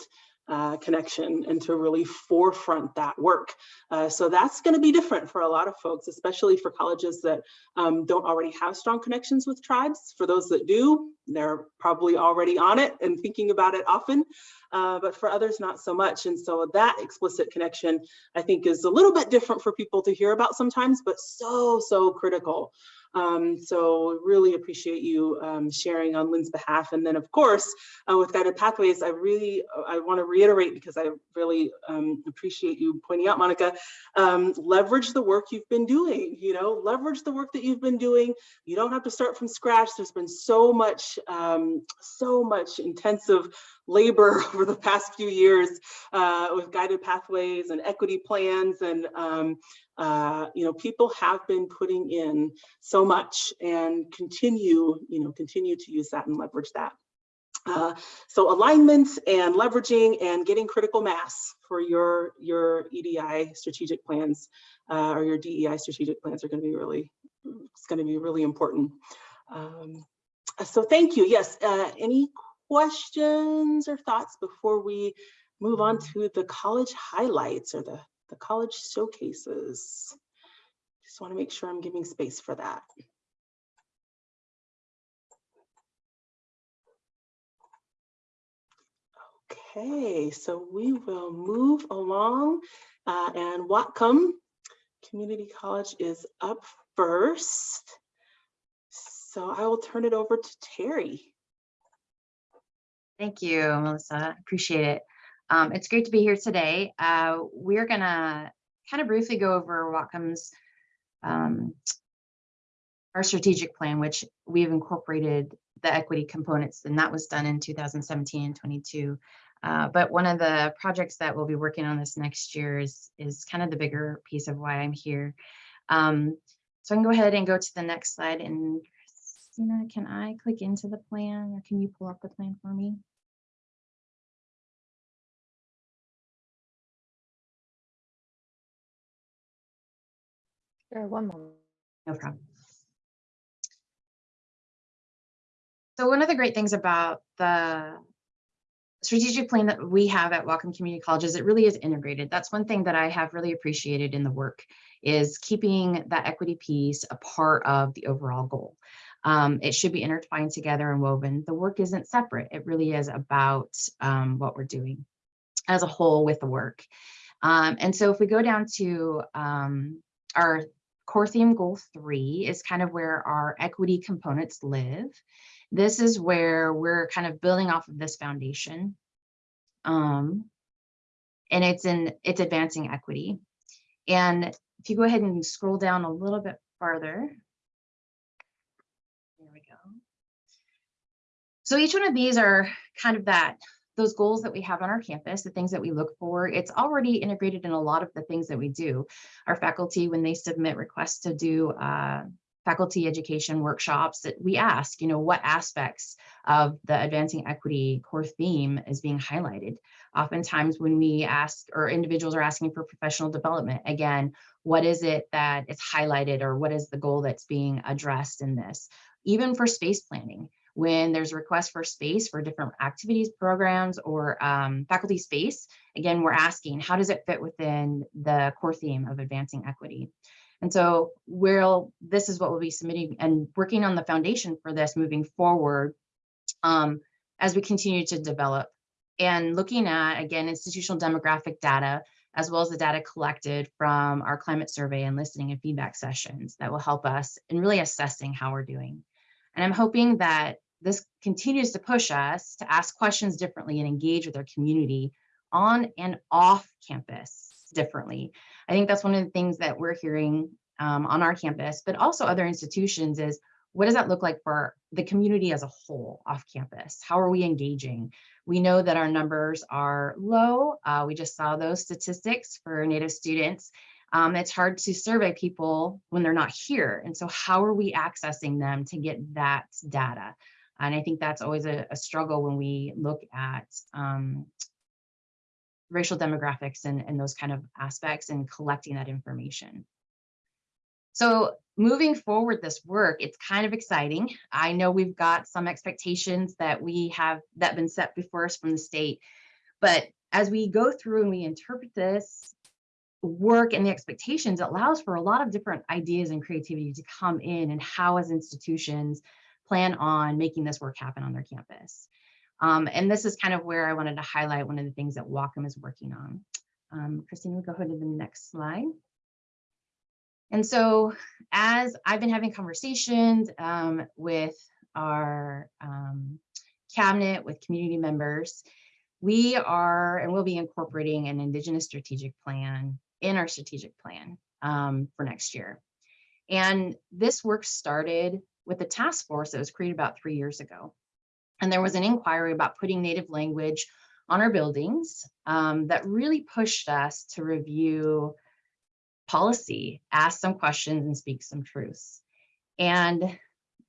uh, connection and to really forefront that work. Uh, so that's going to be different for a lot of folks, especially for colleges that um, don't already have strong connections with tribes. For those that do, they're probably already on it and thinking about it often, uh, but for others, not so much. And so that explicit connection, I think is a little bit different for people to hear about sometimes, but so, so critical. Um, so really appreciate you um, sharing on Lynn's behalf. And then of course, uh, with Guided Pathways, I really, uh, I wanna reiterate because I really um, appreciate you pointing out, Monica, um, leverage the work you've been doing, you know, leverage the work that you've been doing. You don't have to start from scratch. There's been so much, um, so much intensive labor over the past few years uh, with guided pathways and equity plans and um, uh, you know people have been putting in so much and continue you know continue to use that and leverage that uh, so alignment and leveraging and getting critical mass for your your EDI strategic plans uh, or your DEI strategic plans are going to be really it's going to be really important. Um, so thank you. Yes. Uh, any questions or thoughts before we move on to the college highlights or the the college showcases? Just want to make sure I'm giving space for that. Okay, so we will move along uh, and Whatcom Community College is up first. So I will turn it over to Terry. Thank you, Melissa. Appreciate it. Um, it's great to be here today. Uh, we're gonna kind of briefly go over Whatcom's um, our strategic plan, which we've incorporated the equity components, and that was done in 2017 and 22. Uh, but one of the projects that we'll be working on this next year is, is kind of the bigger piece of why I'm here. Um, so I can go ahead and go to the next slide and Christina, can I click into the plan or can you pull up the plan for me? Sure, one moment. No problem. So one of the great things about the strategic plan that we have at Whatcom Community College is it really is integrated. That's one thing that I have really appreciated in the work is keeping that equity piece a part of the overall goal. Um, it should be intertwined together and woven. The work isn't separate. It really is about um, what we're doing as a whole with the work. Um, and so if we go down to um, our core theme goal three is kind of where our equity components live. This is where we're kind of building off of this foundation. Um, and it's in it's advancing equity. And if you go ahead and scroll down a little bit farther. There we go. So each one of these are kind of that those goals that we have on our campus, the things that we look for, it's already integrated in a lot of the things that we do. Our faculty, when they submit requests to do uh, faculty education workshops, that we ask, you know, what aspects of the advancing equity core theme is being highlighted. Oftentimes when we ask or individuals are asking for professional development, again, what is it that is highlighted or what is the goal that's being addressed in this? Even for space planning, when there's a request for space for different activities, programs, or um, faculty space, again, we're asking, how does it fit within the core theme of advancing equity? And so we'll, this is what we'll be submitting and working on the foundation for this moving forward um, as we continue to develop and looking at, again, institutional demographic data, as well as the data collected from our climate survey and listening and feedback sessions that will help us in really assessing how we're doing. And I'm hoping that this continues to push us to ask questions differently and engage with our community on and off campus differently. I think that's one of the things that we're hearing um, on our campus, but also other institutions is what does that look like for the community as a whole off campus? How are we engaging? We know that our numbers are low. Uh, we just saw those statistics for Native students. Um, it's hard to survey people when they're not here. And so how are we accessing them to get that data? And I think that's always a, a struggle when we look at um, racial demographics and, and those kind of aspects and collecting that information. So moving forward this work, it's kind of exciting. I know we've got some expectations that we have that been set before us from the state, but as we go through and we interpret this work and the expectations, it allows for a lot of different ideas and creativity to come in and how as institutions plan on making this work happen on their campus. Um, and this is kind of where I wanted to highlight one of the things that Whatcom is working on. Um, Christine, we go ahead to the next slide. And so as I've been having conversations um, with our um, cabinet, with community members, we are and will be incorporating an Indigenous strategic plan in our strategic plan um, for next year. And this work started with a task force that was created about three years ago. And there was an inquiry about putting native language on our buildings um, that really pushed us to review policy, ask some questions and speak some truths. And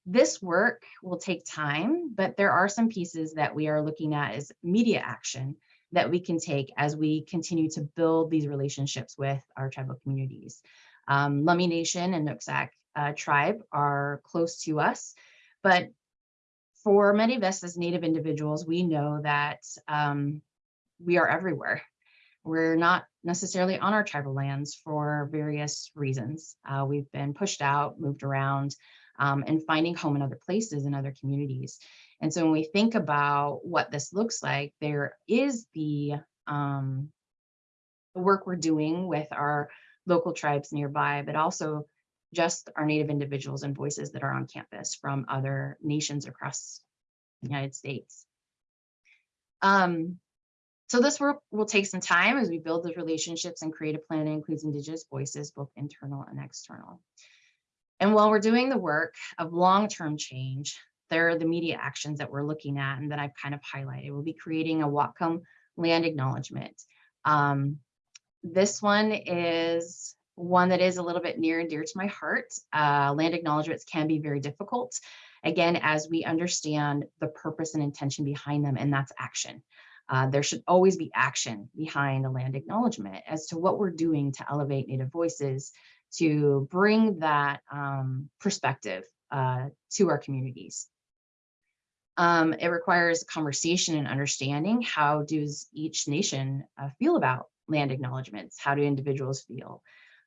this work will take time, but there are some pieces that we are looking at as media action that we can take as we continue to build these relationships with our tribal communities. Um, Lummi Nation and Nooksack uh, tribe are close to us, but for many of us as Native individuals, we know that um, we are everywhere. We're not necessarily on our tribal lands for various reasons. Uh, we've been pushed out, moved around. um, and finding home in other places and other communities. And so when we think about what this looks like, there is the um, the work we're doing with our local tribes nearby, but also just our Native individuals and voices that are on campus from other nations across the United States. Um, so this work will take some time as we build those relationships and create a plan that includes Indigenous voices, both internal and external. And while we're doing the work of long-term change, there are the media actions that we're looking at and that I've kind of highlighted. We'll be creating a Whatcom land acknowledgement. Um, this one is one that is a little bit near and dear to my heart. Uh, land acknowledgements can be very difficult. Again, as we understand the purpose and intention behind them, and that's action. Uh, there should always be action behind a land acknowledgement as to what we're doing to elevate Native voices, to bring that um, perspective uh, to our communities. Um, it requires conversation and understanding. How does each nation uh, feel about land acknowledgements? How do individuals feel?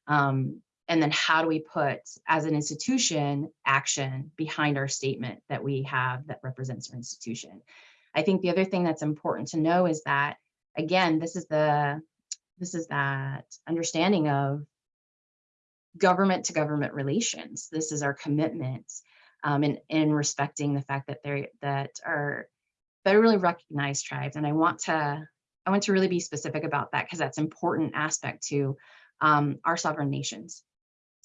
Um, and then how do we put, as an institution, action behind our statement that we have that represents our institution? I think the other thing that's important to know is that, again, this is the this is that understanding of government to government relations. This is our commitment um, in, in respecting the fact that they're that are federally recognized tribes. And I want to I want to really be specific about that because that's important aspect to um, our sovereign nations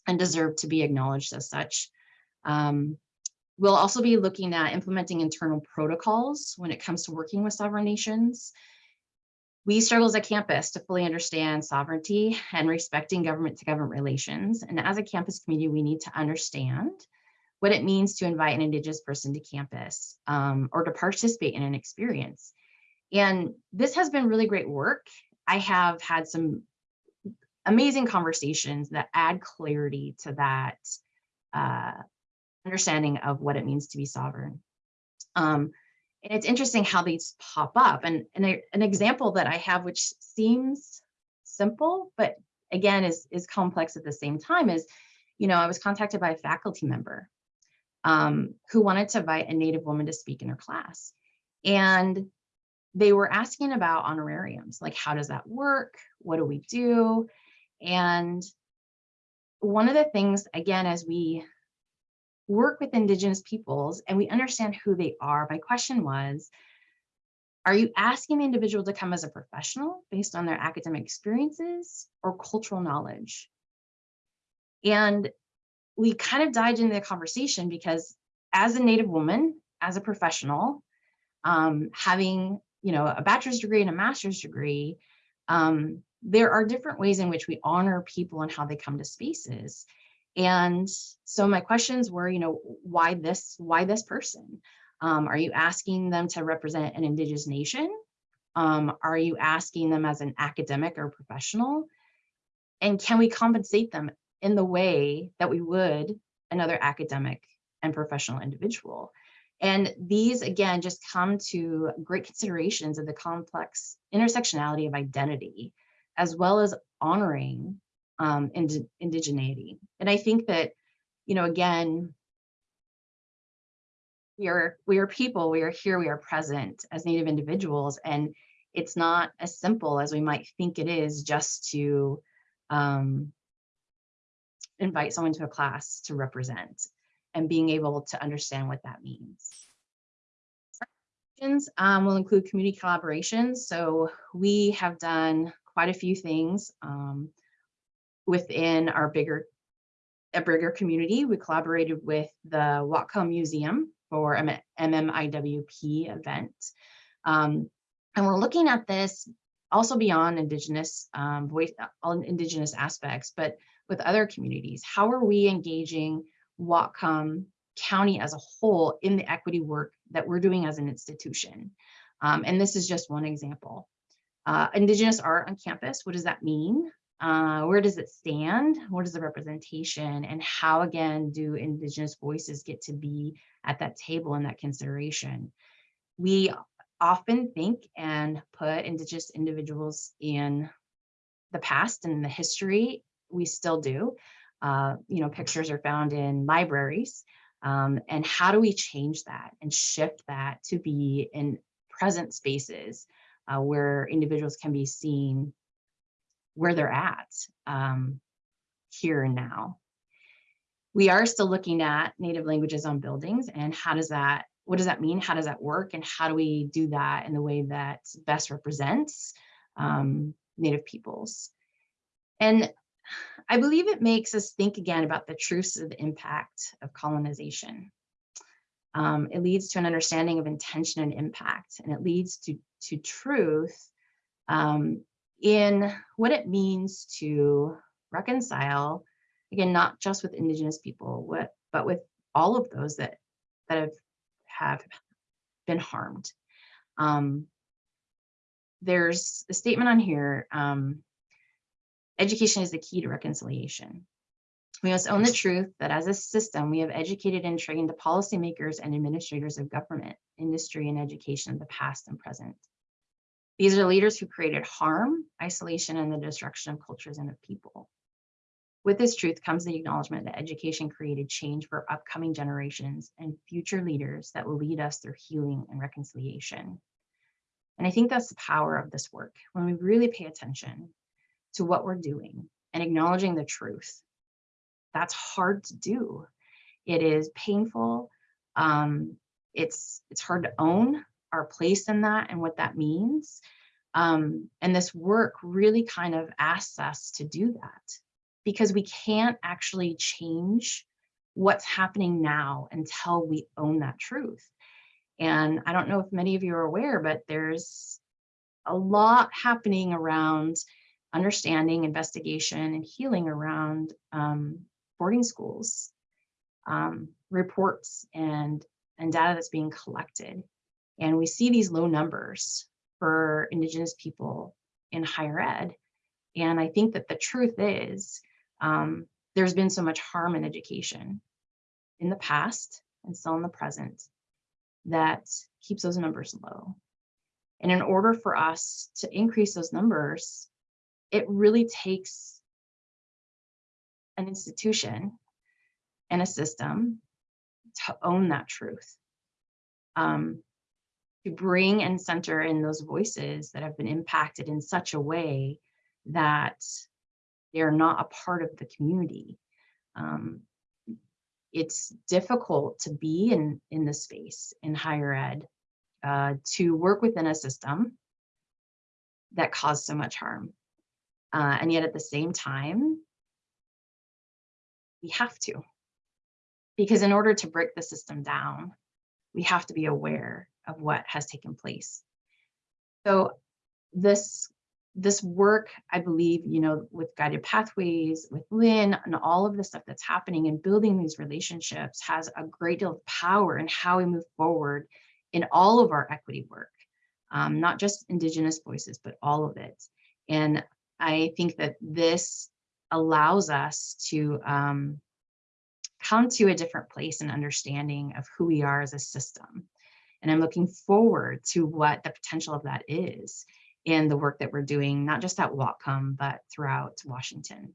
and deserve to be acknowledged as such. Um, we'll also be looking at implementing internal protocols when it comes to working with sovereign nations. We struggle as a campus to fully understand sovereignty and respecting government to government relations. And as a campus community, we need to understand what it means to invite an Indigenous person to campus um, or to participate in an experience. And this has been really great work. I have had some amazing conversations that add clarity to that uh, understanding of what it means to be sovereign. Um, and it's interesting how these pop up. And, and a, an example that I have, which seems simple, but again is, is complex at the same time is, you know, I was contacted by a faculty member um, who wanted to invite a Native woman to speak in her class. And they were asking about honorariums, like how does that work? What do we do? And one of the things, again, as we work with Indigenous peoples and we understand who they are, my question was, are you asking the individual to come as a professional based on their academic experiences or cultural knowledge? And we kind of dived into the conversation because as a Native woman, as a professional, um, having you know a bachelor's degree and a master's degree, um, there are different ways in which we honor people and how they come to spaces. And so my questions were, you know, why this, why this person? Um, are you asking them to represent an indigenous nation? Um, are you asking them as an academic or professional? And can we compensate them in the way that we would another academic and professional individual? And these, again, just come to great considerations of the complex intersectionality of identity as well as honoring um, ind indigeneity. And I think that, you know, again, we are we are people, we are here, we are present as Native individuals, and it's not as simple as we might think it is just to um, invite someone to a class to represent and being able to understand what that means. Um, will include community collaborations. So we have done quite a few things um, within our bigger a bigger community. We collaborated with the Whatcom Museum for an MMIWP event. Um, and we're looking at this also beyond Indigenous um, voice, all Indigenous aspects, but with other communities. How are we engaging Whatcom County as a whole in the equity work that we're doing as an institution? Um, and this is just one example. Uh, Indigenous art on campus, what does that mean? Uh, where does it stand? What is the representation? And how, again, do Indigenous voices get to be at that table and that consideration? We often think and put Indigenous individuals in the past and the history. We still do. Uh, you know, pictures are found in libraries. Um, and how do we change that and shift that to be in present spaces uh, where individuals can be seen where they're at um, here and now. We are still looking at native languages on buildings and how does that, what does that mean? How does that work? And how do we do that in the way that best represents um, native peoples? And I believe it makes us think again about the truths of the impact of colonization. Um, it leads to an understanding of intention and impact, and it leads to, to truth um, in what it means to reconcile, again, not just with Indigenous people, what, but with all of those that, that have, have been harmed. Um, there's a statement on here, um, education is the key to reconciliation. We must own the truth that as a system, we have educated and trained the policymakers and administrators of government, industry, and education the past and present. These are leaders who created harm, isolation, and the destruction of cultures and of people. With this truth comes the acknowledgement that education created change for upcoming generations and future leaders that will lead us through healing and reconciliation. And I think that's the power of this work, when we really pay attention to what we're doing and acknowledging the truth. That's hard to do. It is painful. Um, it's, it's hard to own our place in that and what that means. Um, and this work really kind of asks us to do that because we can't actually change what's happening now until we own that truth. And I don't know if many of you are aware, but there's a lot happening around understanding, investigation, and healing around um, boarding schools, um, reports and, and data that's being collected. And we see these low numbers for Indigenous people in higher ed. And I think that the truth is um, there's been so much harm in education in the past and still in the present that keeps those numbers low. And in order for us to increase those numbers, it really takes an institution and a system to own that truth. Um, to bring and center in those voices that have been impacted in such a way that they're not a part of the community. Um, it's difficult to be in, in the space in higher ed, uh, to work within a system that caused so much harm. Uh, and yet at the same time, we have to. Because in order to break the system down, we have to be aware of what has taken place. So this this work, I believe, you know, with guided pathways, with Lynn and all of the stuff that's happening and building these relationships has a great deal of power in how we move forward in all of our equity work, um, not just Indigenous voices, but all of it. And I think that this allows us to um, come to a different place and understanding of who we are as a system. And I'm looking forward to what the potential of that is in the work that we're doing, not just at Whatcom, but throughout Washington.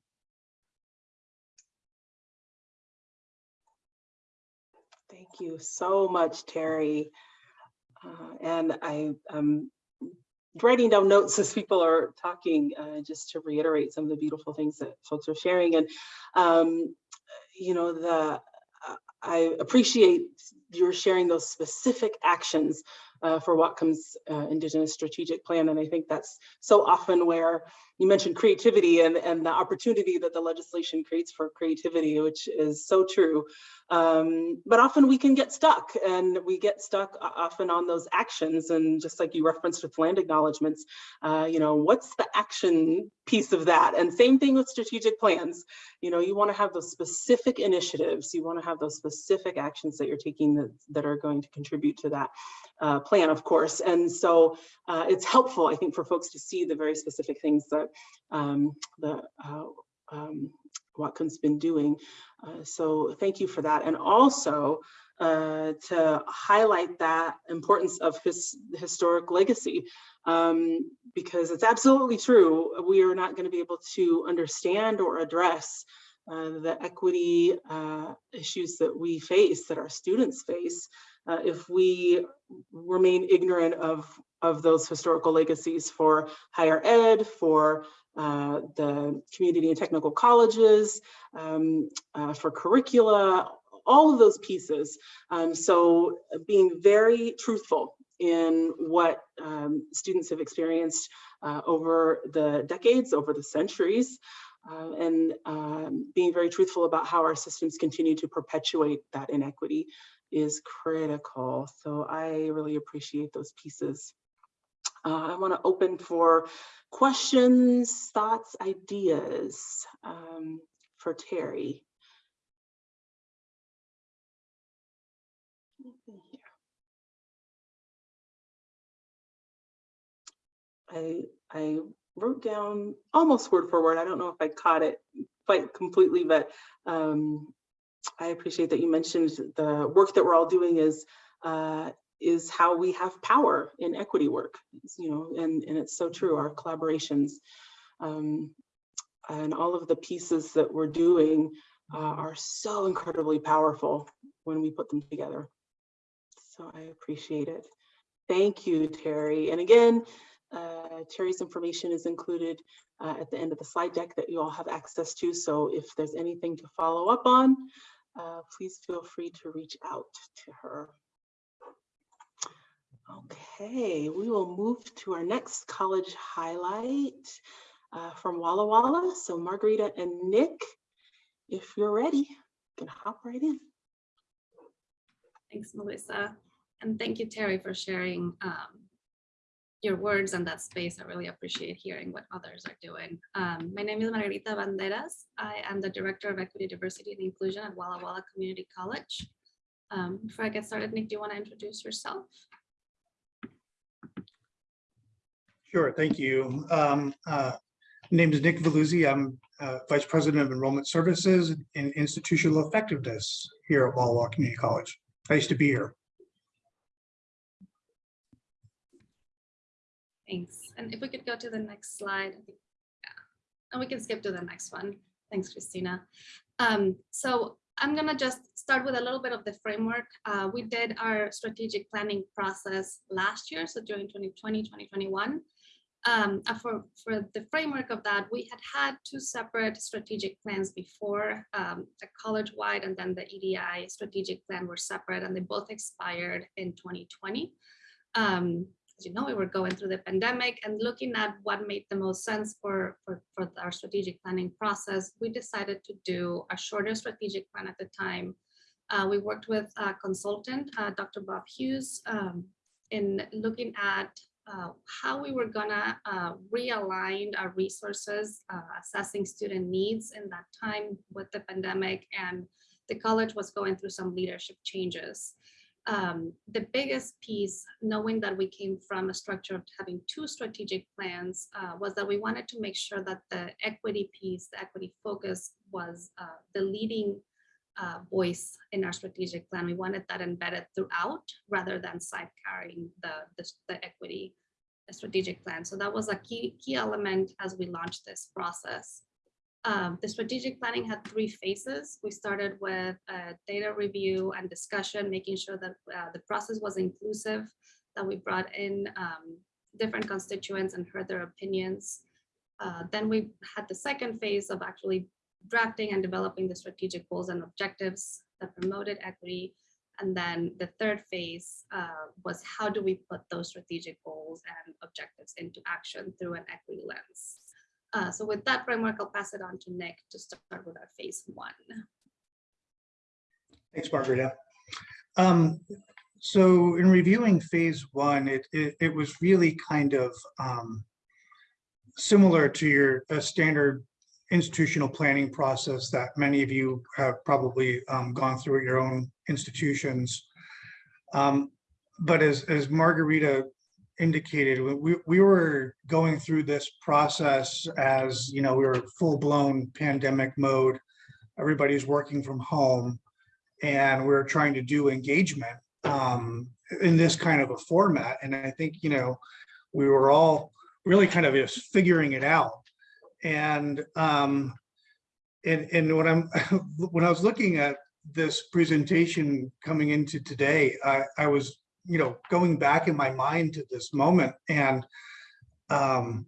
Thank you so much, Terry. Uh, and I am writing down notes as people are talking, uh, just to reiterate some of the beautiful things that folks are sharing. And, um, you know, the I appreciate your sharing those specific actions uh, for Whatcom's uh, Indigenous Strategic Plan. And I think that's so often where you mentioned creativity and, and the opportunity that the legislation creates for creativity, which is so true. Um, but often we can get stuck and we get stuck often on those actions. And just like you referenced with land acknowledgements, uh, you know, what's the action piece of that? And same thing with strategic plans. You know, you want to have those specific initiatives. You want to have those specific actions that you're taking that, that are going to contribute to that uh, plan, of course. And so uh, it's helpful, I think, for folks to see the very specific things that um, the uh, um, Whatcom's been doing. Uh, so thank you for that. And also uh, to highlight that importance of his historic legacy, um, because it's absolutely true. We are not going to be able to understand or address uh, the equity uh, issues that we face, that our students face, uh, if we remain ignorant of, of those historical legacies for higher ed, for uh, the community and technical colleges, um, uh, for curricula, all of those pieces. Um, so being very truthful in what um, students have experienced uh, over the decades, over the centuries, uh, and um, being very truthful about how our systems continue to perpetuate that inequity is critical. So I really appreciate those pieces. Uh, I want to open for questions, thoughts, ideas um, for Terry. I, I wrote down almost word for word. I don't know if I caught it quite completely, but um, I appreciate that you mentioned the work that we're all doing is uh, is how we have power in equity work, you know, and, and it's so true, our collaborations um, and all of the pieces that we're doing uh, are so incredibly powerful when we put them together. So I appreciate it. Thank you, Terry. And again, uh, Terry's information is included uh, at the end of the slide deck that you all have access to. So if there's anything to follow up on, uh, please feel free to reach out to her. Okay, we will move to our next college highlight uh, from Walla Walla. So Margarita and Nick, if you're ready, you can hop right in. Thanks, Melissa. And thank you, Terry, for sharing um, your words and that space. I really appreciate hearing what others are doing. Um, my name is Margarita Banderas. I am the Director of Equity, Diversity, and Inclusion at Walla Walla Community College. Um, before I get started, Nick, do you want to introduce yourself? Sure, thank you. Um, uh, Name is Nick Veluzzi. I'm uh, Vice President of Enrollment Services and Institutional Effectiveness here at Walla Walla Community College. Used to be here. Thanks. And if we could go to the next slide. I think- yeah. And we can skip to the next one. Thanks, Christina. Um, so I'm gonna just start with a little bit of the framework. Uh, we did our strategic planning process last year, so during 2020, 2021. Um, uh, for, for the framework of that, we had had two separate strategic plans before, um, the college-wide and then the EDI strategic plan were separate and they both expired in 2020. Um, you know, we were going through the pandemic and looking at what made the most sense for, for, for our strategic planning process, we decided to do a shorter strategic plan at the time. Uh, we worked with a consultant, uh, Dr. Bob Hughes, um, in looking at uh, how we were gonna uh, realign our resources, uh, assessing student needs in that time with the pandemic and the college was going through some leadership changes um, the biggest piece, knowing that we came from a structure of having two strategic plans, uh, was that we wanted to make sure that the equity piece, the equity focus was uh, the leading uh, voice in our strategic plan. We wanted that embedded throughout rather than side carrying the, the, the equity strategic plan. So that was a key, key element as we launched this process. Um, the strategic planning had three phases. We started with a data review and discussion, making sure that uh, the process was inclusive, that we brought in um, different constituents and heard their opinions. Uh, then we had the second phase of actually drafting and developing the strategic goals and objectives that promoted equity. And then the third phase uh, was how do we put those strategic goals and objectives into action through an equity lens. Uh, so with that framework, I'll pass it on to Nick to start with our phase one. Thanks, Margarita. Um, so in reviewing phase one, it, it, it was really kind of um, similar to your uh, standard institutional planning process that many of you have probably um, gone through at your own institutions. Um, but as, as Margarita indicated, we, we were going through this process as, you know, we were full blown pandemic mode. Everybody's working from home and we are trying to do engagement um, in this kind of a format. And I think, you know, we were all really kind of just figuring it out. And um, and, and when I'm, when I was looking at this presentation coming into today, I, I was, you know, going back in my mind to this moment and, um,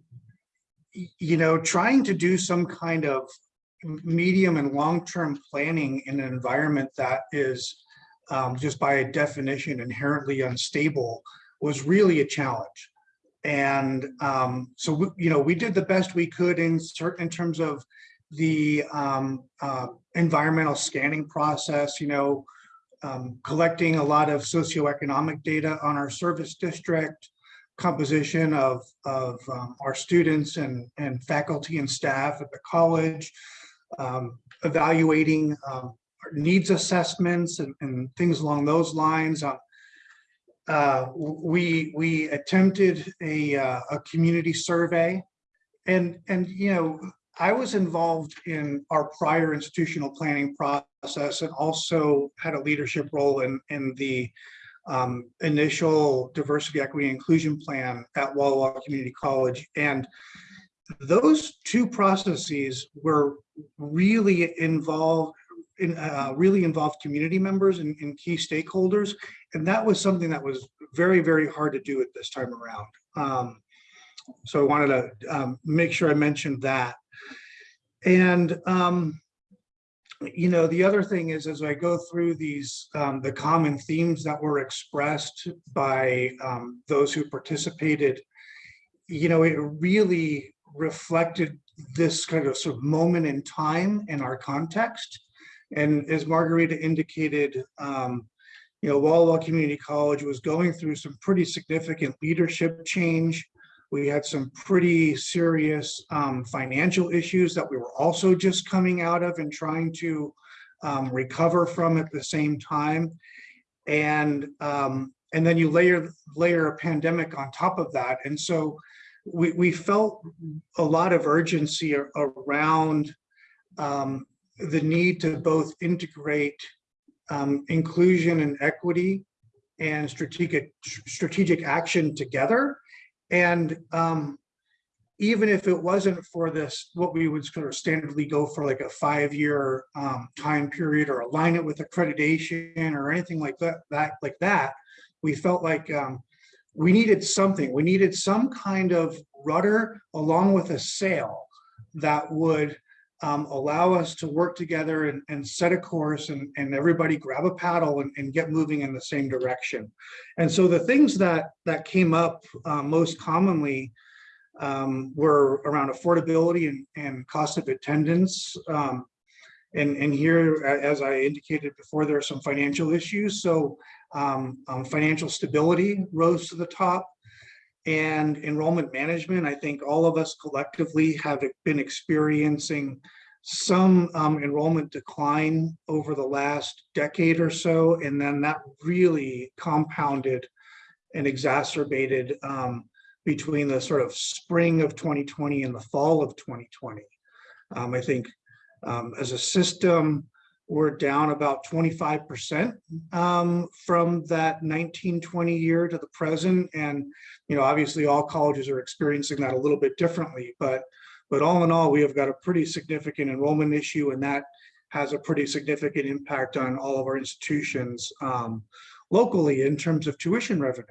you know, trying to do some kind of medium and long-term planning in an environment that is um, just by definition inherently unstable was really a challenge. And um, so, we- you know, we did the best we could in certain, in terms of the um, uh, environmental scanning process, you know, um, collecting a lot of socioeconomic data on our service district, composition of, of um, our students and, and faculty and staff at the college, um, evaluating um, our needs assessments and, and things along those lines. Um, uh, we we attempted a uh, a community survey, and and you know I was involved in our prior institutional planning process and also had a leadership role in in the um, initial diversity, equity, and inclusion plan at Walla Walla Community College, and those two processes were really involved in uh, really involved community members and, and key stakeholders. And that was something that was very, very hard to do at this time around. Um, so I wanted to um, make sure I mentioned that. And, um, you know, the other thing is, as I go through these, um, the common themes that were expressed by um, those who participated, you know, it really reflected this kind of sort of moment in time in our context. And as Margarita indicated, um, you know, Walla Walla Community College was going through some pretty significant leadership change. We had some pretty serious um, financial issues that we were also just coming out of and trying to um, recover from at the same time. And um, and then you layer layer a pandemic on top of that. And so we, we felt a lot of urgency around um, the need to both integrate um, inclusion and equity and strategic strategic action together. And um, even if it wasn't for this, what we would sort of standardly go for like a five-year um, time period or align it with accreditation or anything like that, that like that, we felt like um, we needed something. We needed some kind of rudder along with a sail that would um, allow us to work together and, and set a course and, and everybody grab a paddle and, and get moving in the same direction. And so the things that that came up uh, most commonly um, were around affordability and, cost of attendance. Um, and, and here, as I indicated before, there are some financial issues. So um, um, financial stability rose to the top. And enrollment management, I think all of us collectively have been experiencing some um, enrollment decline over the last decade or so. And then that really compounded and exacerbated um, between the sort of spring of 2020 and the fall of 2020. Um, I think um, as a system, we're down about 25% um, from that 1920 year to the present. And, you know, obviously all colleges are experiencing that a little bit differently, but, but all in all, we have got a pretty significant enrollment issue and that has a pretty significant impact on all of our institutions um, locally in terms of tuition revenue.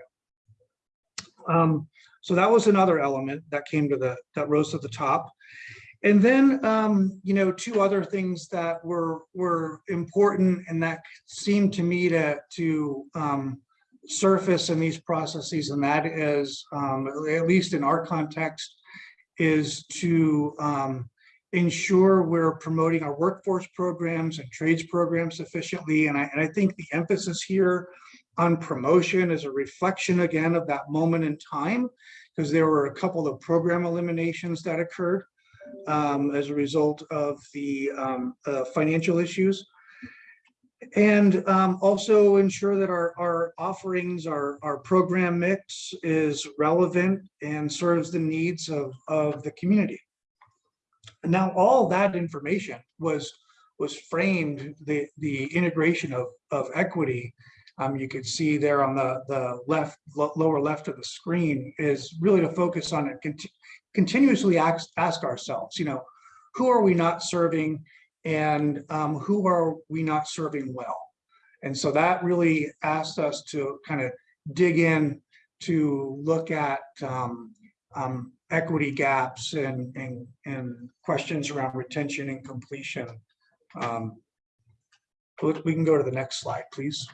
Um, so that was another element that came to the, that rose to the top. And then, um, you know, two other things that were were important and that seemed to me to to um, surface in these processes, and that is, um, at least in our context, is to um, ensure we're promoting our workforce programs and trades programs sufficiently. And I, and I think the emphasis here on promotion is a reflection again of that moment in time, because there were a couple of program eliminations that occurred um, as a result of the um, uh, financial issues. And um, also ensure that our, our offerings, our, our program mix is relevant and serves the needs of, of the community. Now all that information was, was framed, the, the integration of, of equity um, you could see there on the, the left, lower left of the screen is really to focus on conti- continuously ask, ask ourselves, you know, who are we not serving and um, who are we not serving well? And so that really asked us to kind of dig in to look at um, um, equity gaps and, and, and questions around retention and completion. Um, we we can go to the next slide, please.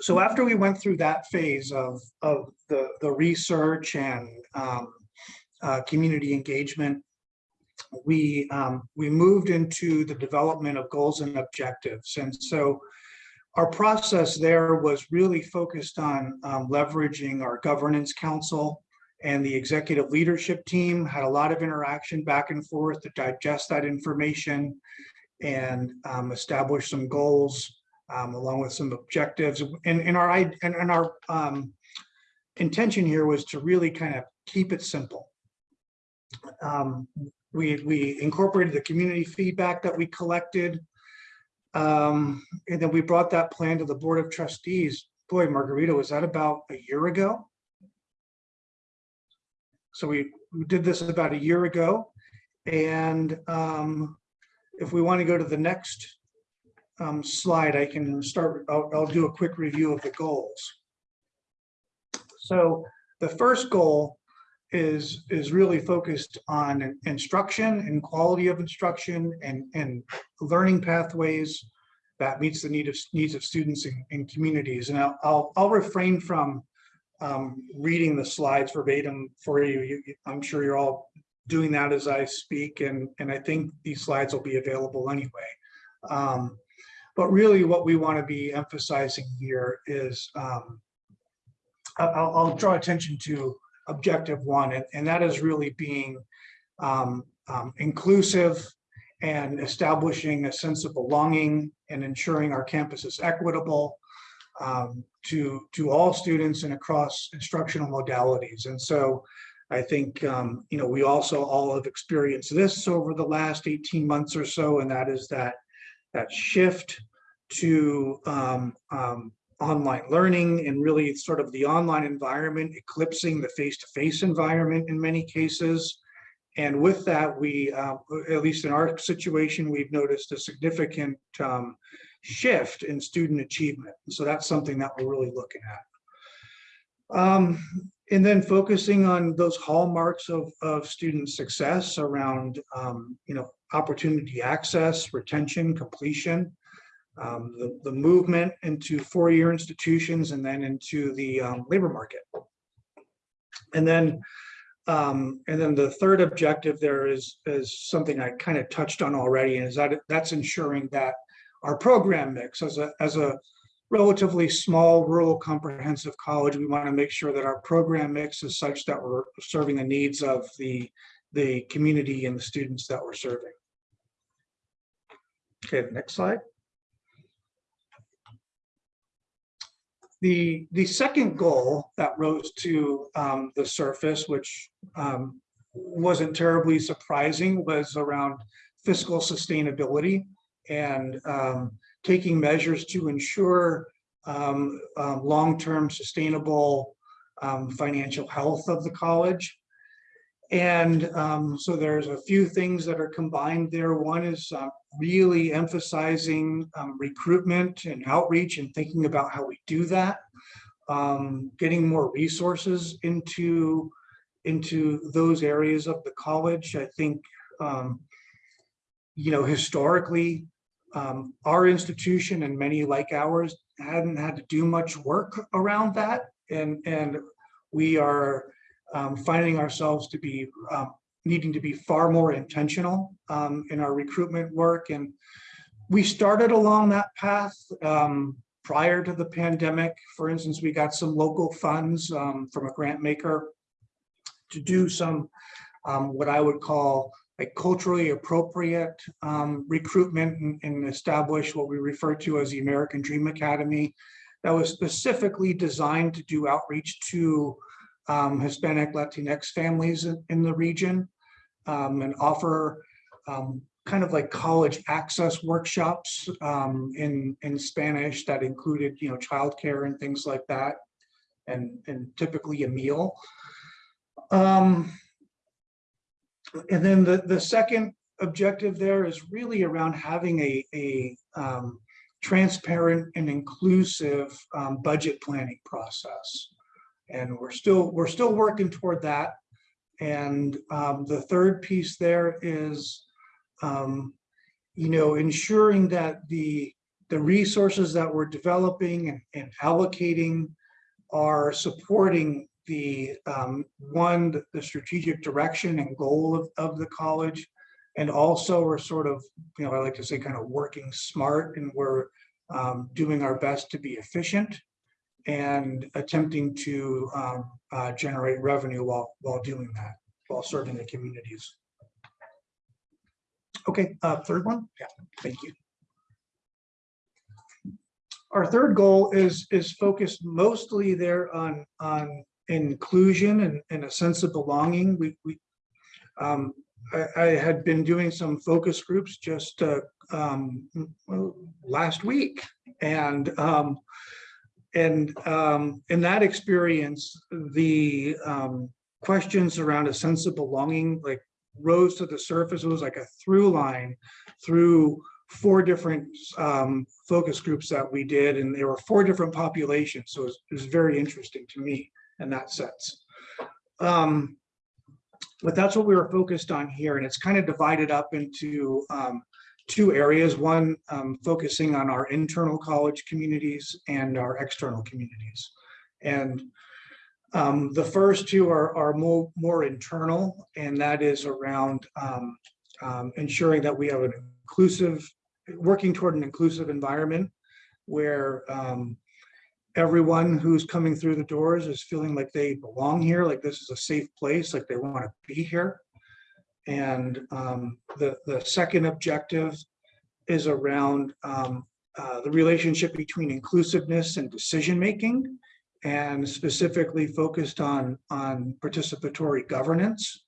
So after we went through that phase of, of the, the research and um, uh, community engagement, we, um, we moved into the development of goals and objectives. And so our process there was really focused on um, leveraging our governance council and the executive leadership team had a lot of interaction back and forth to digest that information and um, establish some goals um, along with some objectives. And, and our and, and our um, intention here was to really kind of keep it simple. Um, we, we incorporated the community feedback that we collected. Um, and then we brought that plan to the Board of Trustees. Boy, Margarita, was that about a year ago? So we, did this about a year ago. And um, if we want to go to the next um, slide, I can start, I'll, I'll do a quick review of the goals. So the first goal is, is really focused on instruction and quality of instruction and, and learning pathways that meets the need of, needs of students and, communities. And I'll, I'll, I'll refrain from um, reading the slides verbatim for you. You- you- I'm sure you're all doing that as I speak, and, and I think these slides will be available anyway. Um, But really what we want to be emphasizing here is um, I'll, I'll draw attention to objective one, and, and that is really being um, um, inclusive and establishing a sense of belonging and ensuring our campus is equitable um, to, to all students and across instructional modalities. And so I think, um, you know, we also all have experienced this over the last 18 months or so, and that is that, that shift to um, um, online learning and really sort of the online environment eclipsing the face-to-face environment in many cases. And with that, we, uh, at least in our situation, we've noticed a significant um, shift in student achievement. So that's something that we're really looking at. Um, and then focusing on those hallmarks of, of student success around, um, you know, opportunity access, retention, completion, um, the, the movement into four-year institutions and then into the um, labor market. And then um, and then the third objective there is, is something I kind of touched on already, and is that that's ensuring that our program mix as a, as a relatively small rural comprehensive college, we want to make sure that our program mix is such that we're serving the needs of the, the community and the students that we're serving. Okay, next slide. The, the second goal that rose to um, the surface, which um, wasn't terribly surprising, was around fiscal sustainability and um, taking measures to ensure um, um, long-term sustainable um, financial health of the college. And um, so there's a few things that are combined there. One is uh, really emphasizing um, recruitment and outreach and thinking about how we do that. Um, getting more resources into, into those areas of the college. I think, um, you know, historically, um, our institution and many like ours hadn't had to do much work around that. And, and we are um, finding ourselves to be um, needing to be far more intentional um, in our recruitment work. And we started along that path um, prior to the pandemic. For instance, we got some local funds um, from a grant maker to do some um, what I would call like culturally appropriate recruitment and, and establish what we refer to as the American Dream Academy that was specifically designed to do outreach to um, Hispanic Latinx families in, the region um, and offer um, kind of like college access workshops um, in, in Spanish that included, you know, childcare and things like that, and, and typically a meal. Um, and then the, the second objective there is really around having a, a um, transparent and inclusive budget planning process. And we're still, we're still working toward that. And um, the third piece there is, um, you know, ensuring that the, the resources that we're developing and, allocating are supporting the, um, one, the- the strategic direction and goal of, of the college. And also we're sort of, you know, I like to say kind of working smart and we're um, doing our best to be efficient and attempting to um, uh, generate revenue while, while doing that, while serving the communities. Okay, uh, third one? Yeah, thank you. Our third goal is, is focused mostly there on, on inclusion and, and a sense of belonging. We, we, um, I, I had been doing some focus groups just, uh, um, last week. And, um, and, um, in that experience, the, um, questions around a sense of belonging, like rose to the surface. It was like a through line through four different um, focus groups that we did, and there were four different populations. So it was, it was very interesting to me in that sense. Um, but that's what we were focused on here, and it's kind of divided up into um, two areas. One um, focusing on our internal college communities and our external communities. And um, the first two are, are more, more internal, and that is around um, um, ensuring that we have an inclusive, working toward an inclusive environment where um, everyone who's coming through the doors is feeling like they belong here, like this is a safe place, like they want to be here. And um, the, the second objective is around um, uh, the relationship between inclusiveness and decision-making and specifically focused on, on participatory governance.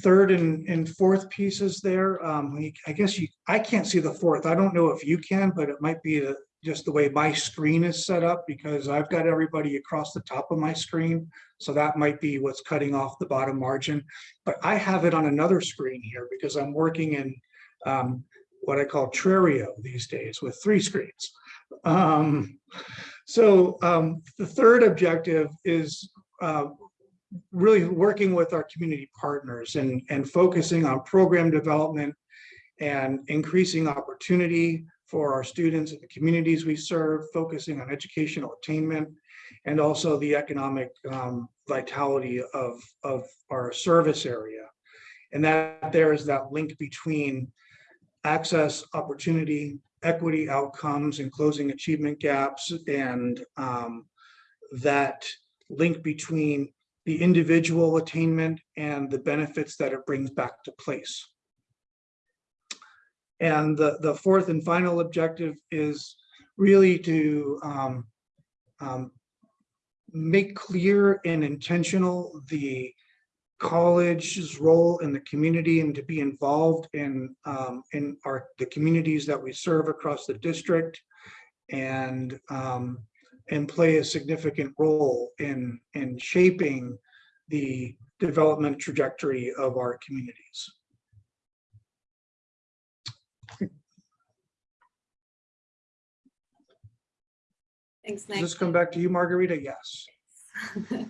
Third and, and fourth pieces there, um, I guess you, I can't see the fourth. I don't know if you can, but it might be the- just the way my screen is set up because I've got everybody across the top of my screen. So that might be what's cutting off the bottom margin. But I have it on another screen here because I'm working in um, what I call Trerio these days with three screens. Um, so um, the third objective is uh, really working with our community partners and, and focusing on program development and increasing opportunity for our students and the communities we serve, focusing on educational attainment and also the economic um, vitality of, of our service area. And that there is that link between access, opportunity, equity outcomes and closing achievement gaps and um, that link between the individual attainment and the benefits that it brings back to place. And the, the fourth and final objective is really to um, um, make clear and intentional the college's role in the community and to be involved in um, in our the communities that we serve across the district and um, and play a significant role in in shaping the development trajectory of our communities. Thanks, Does Nick. this come back to you, Margarita? Yes.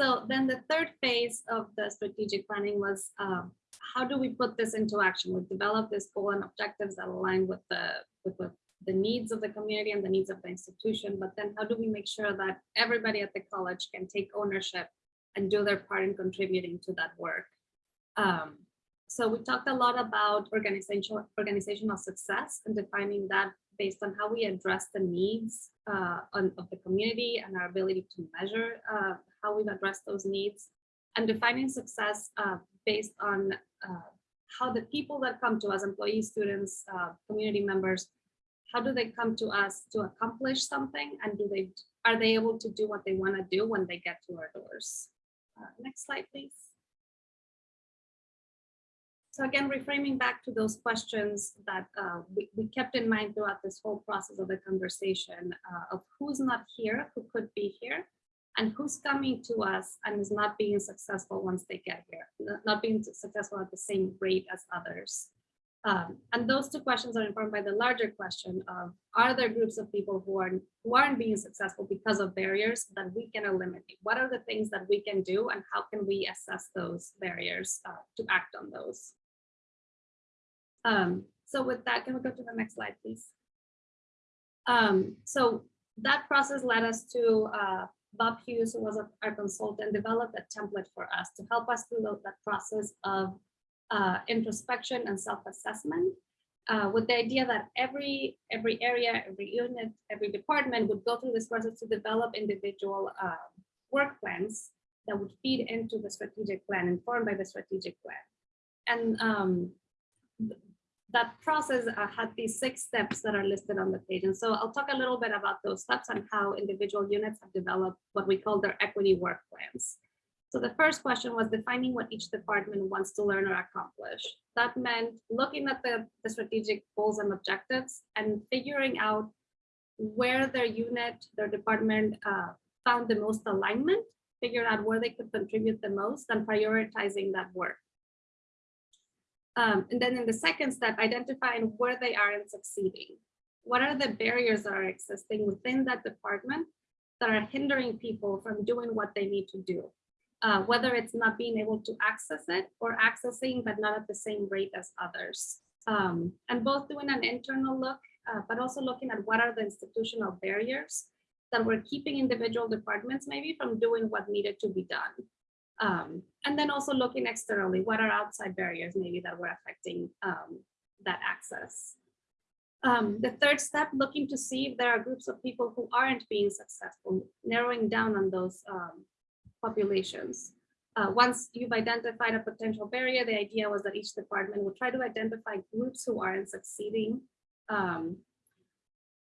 So then the third phase of the strategic planning was um, how do we put this into action? We develop this goal and objectives that align with the with the, the needs of the community and the needs of the institution. But then how do we make sure that everybody at the college can take ownership and do their part in contributing to that work? Um, so we talked a lot about organizational organizational success and defining that based on how we address the needs uh, on, of the community and our ability to measure uh, how we've addressed those needs and defining success uh, based on uh, how the people that come to us, employees, students, uh, community members, how do they come to us to accomplish something and do they are they able to do what they want to do when they get to our doors? Uh, next slide, please. So again, reframing back to those questions that uh, we, we kept in mind throughout this whole process of the conversation uh, of who's not here, who could be here, and who's coming to us and is not being successful once they get here, not- being successful at the same rate as others. Um, and those two questions are informed by the larger question of, are there groups of people who are who aren't being successful because of barriers that we can eliminate? What are the things that we can do and how can we assess those barriers uh, to act on those? Um, so with that, can we go to the next slide, please? Um, so that process led us to uh, Bob Hughes, who was our consultant, developed a template for us to help us through that process of uh, introspection and self-assessment uh, with the idea that every every area, every unit, every department would go through this process to develop individual uh, work plans that would feed into the strategic plan, informed by the strategic plan. And um, that process uh, had these six steps that are listed on the page. And so I'll talk a little bit about those steps and how individual units have developed what we call their equity work plans. So the first question was defining what each department wants to learn or accomplish. That meant looking at the, the strategic goals and objectives and figuring out where their unit, their department uh, found the most alignment, figuring out where they could contribute the most and prioritizing that work. Um, and then in the second step, identifying where they are in succeeding. What are the barriers that are existing within that department that are hindering people from doing what they need to do? uh, whether it's not being able to access it or accessing, but not at the same rate as others. Um, and both doing an internal look, uh, but also looking at what are the institutional barriers that were keeping individual departments maybe from doing what needed to be done. Um, and then also looking externally, what are outside barriers maybe that were affecting um, that access. Um, the third step, looking to see if there are groups of people who aren't being successful, narrowing down on those um, populations. Uh, once you've identified a potential barrier, the idea was that each department would try to identify groups who aren't succeeding, um,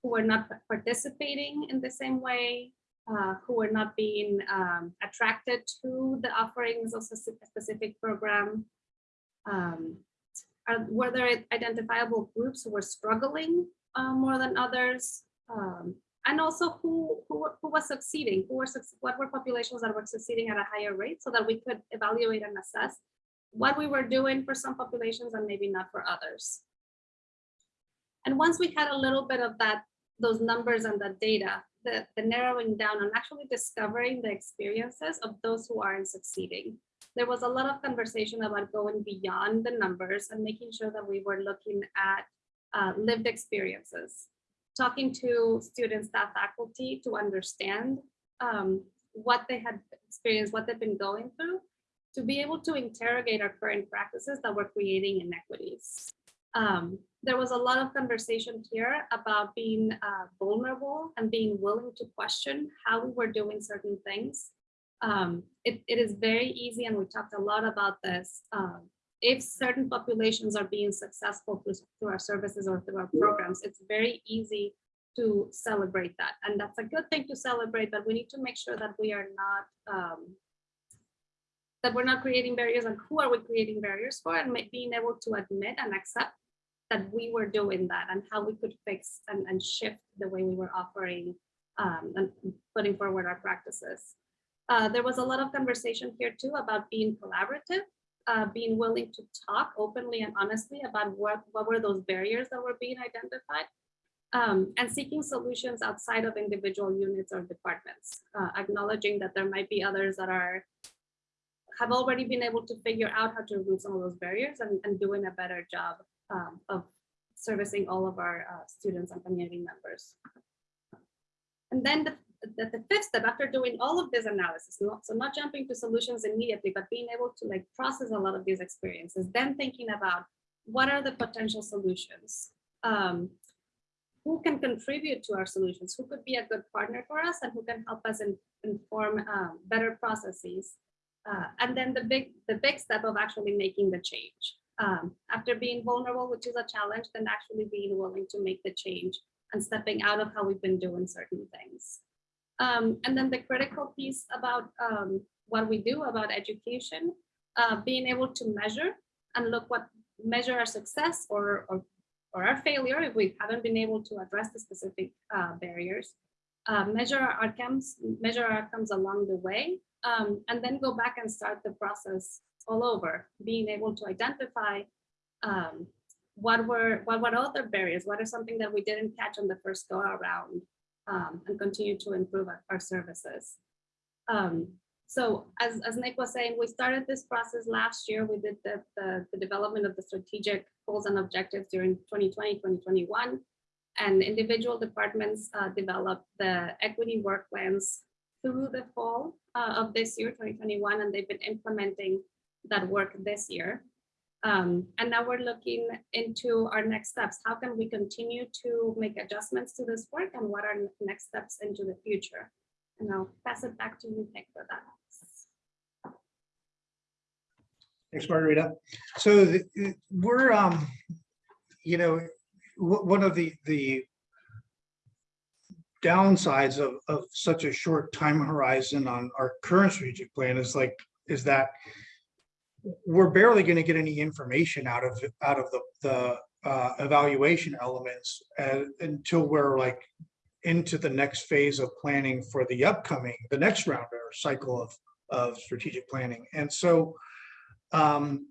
who are not participating in the same way, uh, who were not being um, attracted to the offerings of a specific program. Um, are, were there identifiable groups who were struggling uh, more than others? Um, and also who, who, who was succeeding, who were, what were populations that were succeeding at a higher rate so that we could evaluate and assess what we were doing for some populations and maybe not for others. And once we had a little bit of that, those numbers and that data, the, the narrowing down and actually discovering the experiences of those who aren't succeeding. There was a lot of conversation about going beyond the numbers and making sure that we were looking at uh, lived experiences talking to students, staff, faculty to understand um, what they had experienced, what they've been going through, to be able to interrogate our current practices that were creating inequities. Um, there was a lot of conversation here about being uh, vulnerable and being willing to question how we were doing certain things. Um, it, it is very easy, and we talked a lot about this, um, if certain populations are being successful through, through our services or through our programs, it's very easy to celebrate that. And that's a good thing to celebrate, but we need to make sure that we are not, um, that we're not creating barriers and who are we creating barriers for and being able to admit and accept that we were doing that and how we could fix and, and shift the way we were offering um, and putting forward our practices. Uh, there was a lot of conversation here too about being collaborative uh, being willing to talk openly and honestly about what, what were those barriers that were being identified um, and seeking solutions outside of individual units or departments, uh, acknowledging that there might be others that are have already been able to figure out how to remove some of those barriers and, and doing a better job um, of servicing all of our uh, students and community members. And then the, the, the fifth step after doing all of this analysis, not, so not jumping to solutions immediately, but being able to like process a lot of these experiences, then thinking about what are the potential solutions? Um, who can contribute to our solutions? Who could be a good partner for us and who can help us in, inform um, better processes? Uh, and then the big, the big step of actually making the change. Um, after being vulnerable, which is a challenge, then actually being willing to make the change and stepping out of how we've been doing certain things. Um, and then the critical piece about um, what we do about education, uh, being able to measure and look what measure our success or, or, or our failure if we haven't been able to address the specific uh, barriers. uh, measure our outcomes, measure our outcomes along the way, um, and then go back and start the process all over, being able to identify um, what were what were other barriers, what is something that we didn't catch on the first go around, um, and continue to improve our, our services. Um, so as, as Nick was saying, we started this process last year. We did the, the, the development of the strategic goals and objectives during 2020, 2021. And individual departments uh, developed the equity work plans through the fall uh, of this year, 2021, and they've been implementing that work this year. Um, and now we're looking into our next steps. How can we continue to make adjustments to this work and what are next steps into the future? And I'll pass it back to you, Nick, for that. Thanks, Margarita. So the- we're, um, you know, one of the, the downsides of, of such a short time horizon on our current strategic plan is like, is that we're barely going to get any information out of, out of the, the uh, evaluation elements uh, until we're like into the next phase of planning for the upcoming, the next round or cycle of, of strategic planning. And so, um,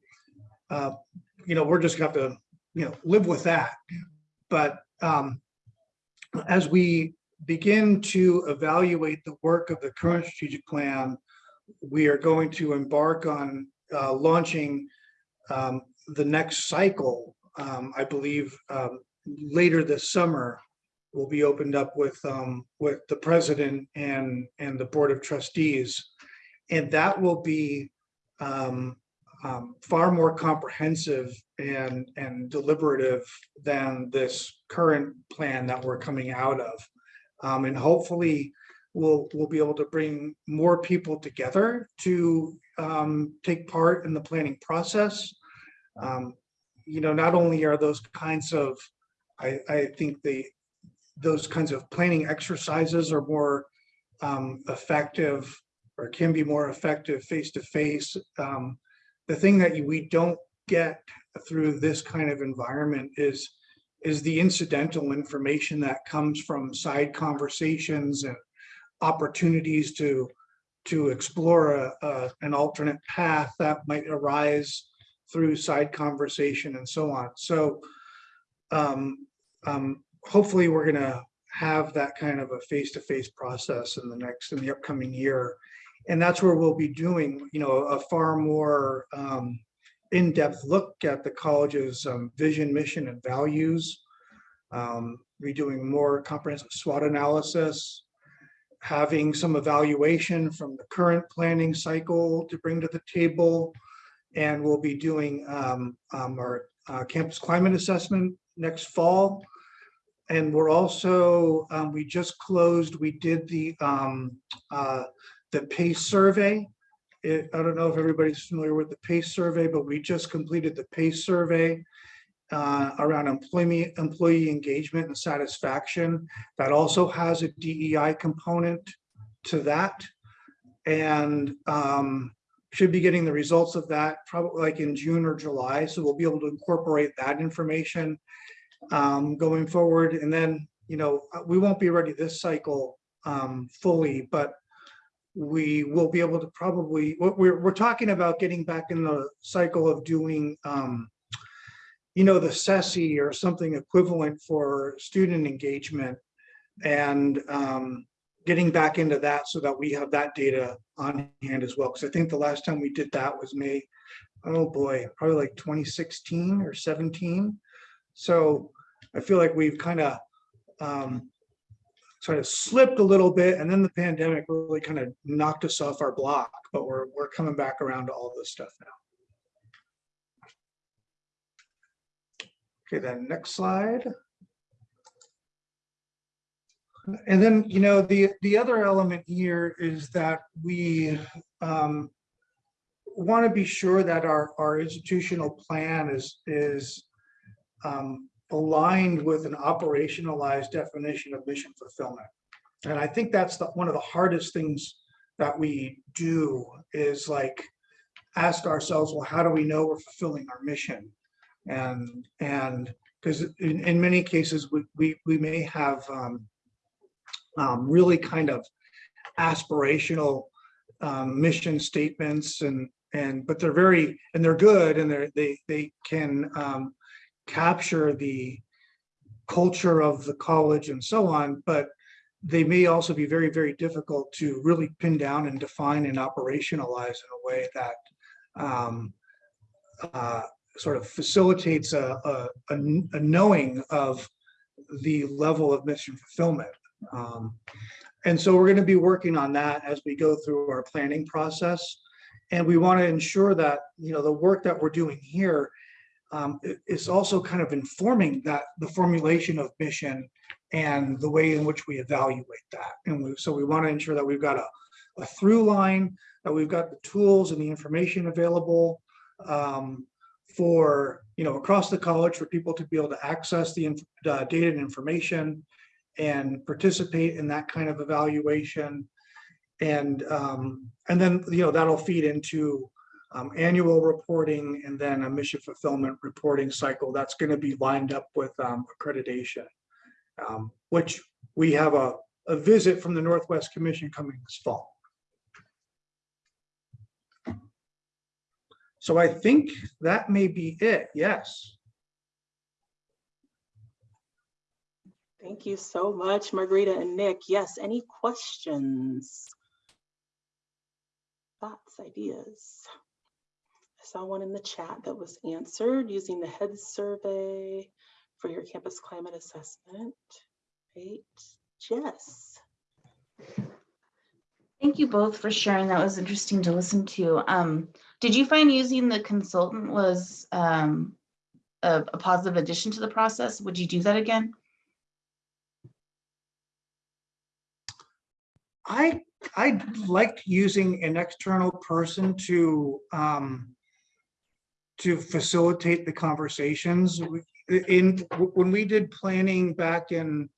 uh, you know, we're just gonna have to, you know, live with that. But, um, as we begin to evaluate the work of the current strategic plan, we are going to embark on, uh, launching, um, the next cycle. Um, I believe, um, later this summer will be opened up with, um, with the president and, and the board of trustees. And that will be, um, far more comprehensive and, and deliberative than this current plan that we're coming out of. And hopefully we'll, we'll be able to bring more people together to, um, take part in the planning process. Um, you know, not only are those kinds of, I, I think the, those kinds of planning exercises are more, um, effective or can be more effective face-to-face. Um, the thing that we don't get through this kind of environment is is the incidental information that comes from side conversations and opportunities to to explore a, a, an alternate path that might arise through side conversation and so on. So um, um, hopefully we're gonna have that kind of a face-to-face process in the next, in the upcoming year. And that's where we'll be doing, you know, a far more um, in-depth look at the college's um, vision, mission, and values. Um, Be doing more comprehensive SWOT analysis, having some evaluation from the current planning cycle to bring to the table. And we'll be doing um, um, our uh, campus climate assessment next fall. And we're also, um, we just closed, we did the um, uh, the PACE survey. It, I don't know if everybody's familiar with the PACE survey, but we just completed the PACE survey uh, around employee, employee engagement and satisfaction. That also has a DEI component to that. And um, should be getting the results of that probably like in June or July. So we'll be able to incorporate that information um, going forward. And then, you know, we won't be ready this cycle um, fully, but we will be able to probably, we're, we're talking about getting back in the cycle of doing, um, you know, the CCSSE or something equivalent for student engagement and um, getting back into that so that we have that data on hand as well. Because I think the last time we did that was May, oh boy, probably like 2016 or 17. So I feel like we've kind of um, sort of slipped a little bit and then the pandemic really kind of knocked us off our block, but we're, we're coming back around to all this stuff now. Okay, then next slide. And then, you know, the, the other element here is that we um, want to be sure that our, our institutional plan is, is um, aligned with an operationalized definition of mission fulfillment. And I think that's the, one of the hardest things that we do is like ask ourselves, well, how do we know we're fulfilling our mission? And, and because in, in many cases, we, we, we may have um, um, really kind of aspirational um, mission statements and, and, but they're very, and they're good and they're, they, they can um, capture the culture of the college and so on, but they may also be very, very difficult to really pin down and define and operationalize in a way that um, uh, sort of facilitates a, a, a knowing of the level of mission fulfillment. Um, and so we're going to be working on that as we go through our planning process. And we want to ensure that, you know, the work that we're doing here um, is also kind of informing that the formulation of mission and the way in which we evaluate that. And we, so we want to ensure that we've got a, a through line, that we've got the tools and the information available um, for, you know, across the college for people to be able to access the uh, data and information and participate in that kind of evaluation. And, um, and then, you know, that'll feed into um, annual reporting and then a mission fulfillment reporting cycle that's going to be lined up with um, accreditation. Um, which we have a, a visit from the Northwest Commission coming this fall. So I think that may be it, yes. Thank you so much, Margarita and Nick. Yes, any questions? Thoughts, ideas? I saw one in the chat that was answered using the HEDS survey for your campus climate assessment. Great, Jess. Thank you both for sharing. That was interesting to listen to. Um, did you find using the consultant was um, a, a positive addition to the process? Would you do that again? I, I liked using an external person to, um, to facilitate the conversations. In, when we did planning back in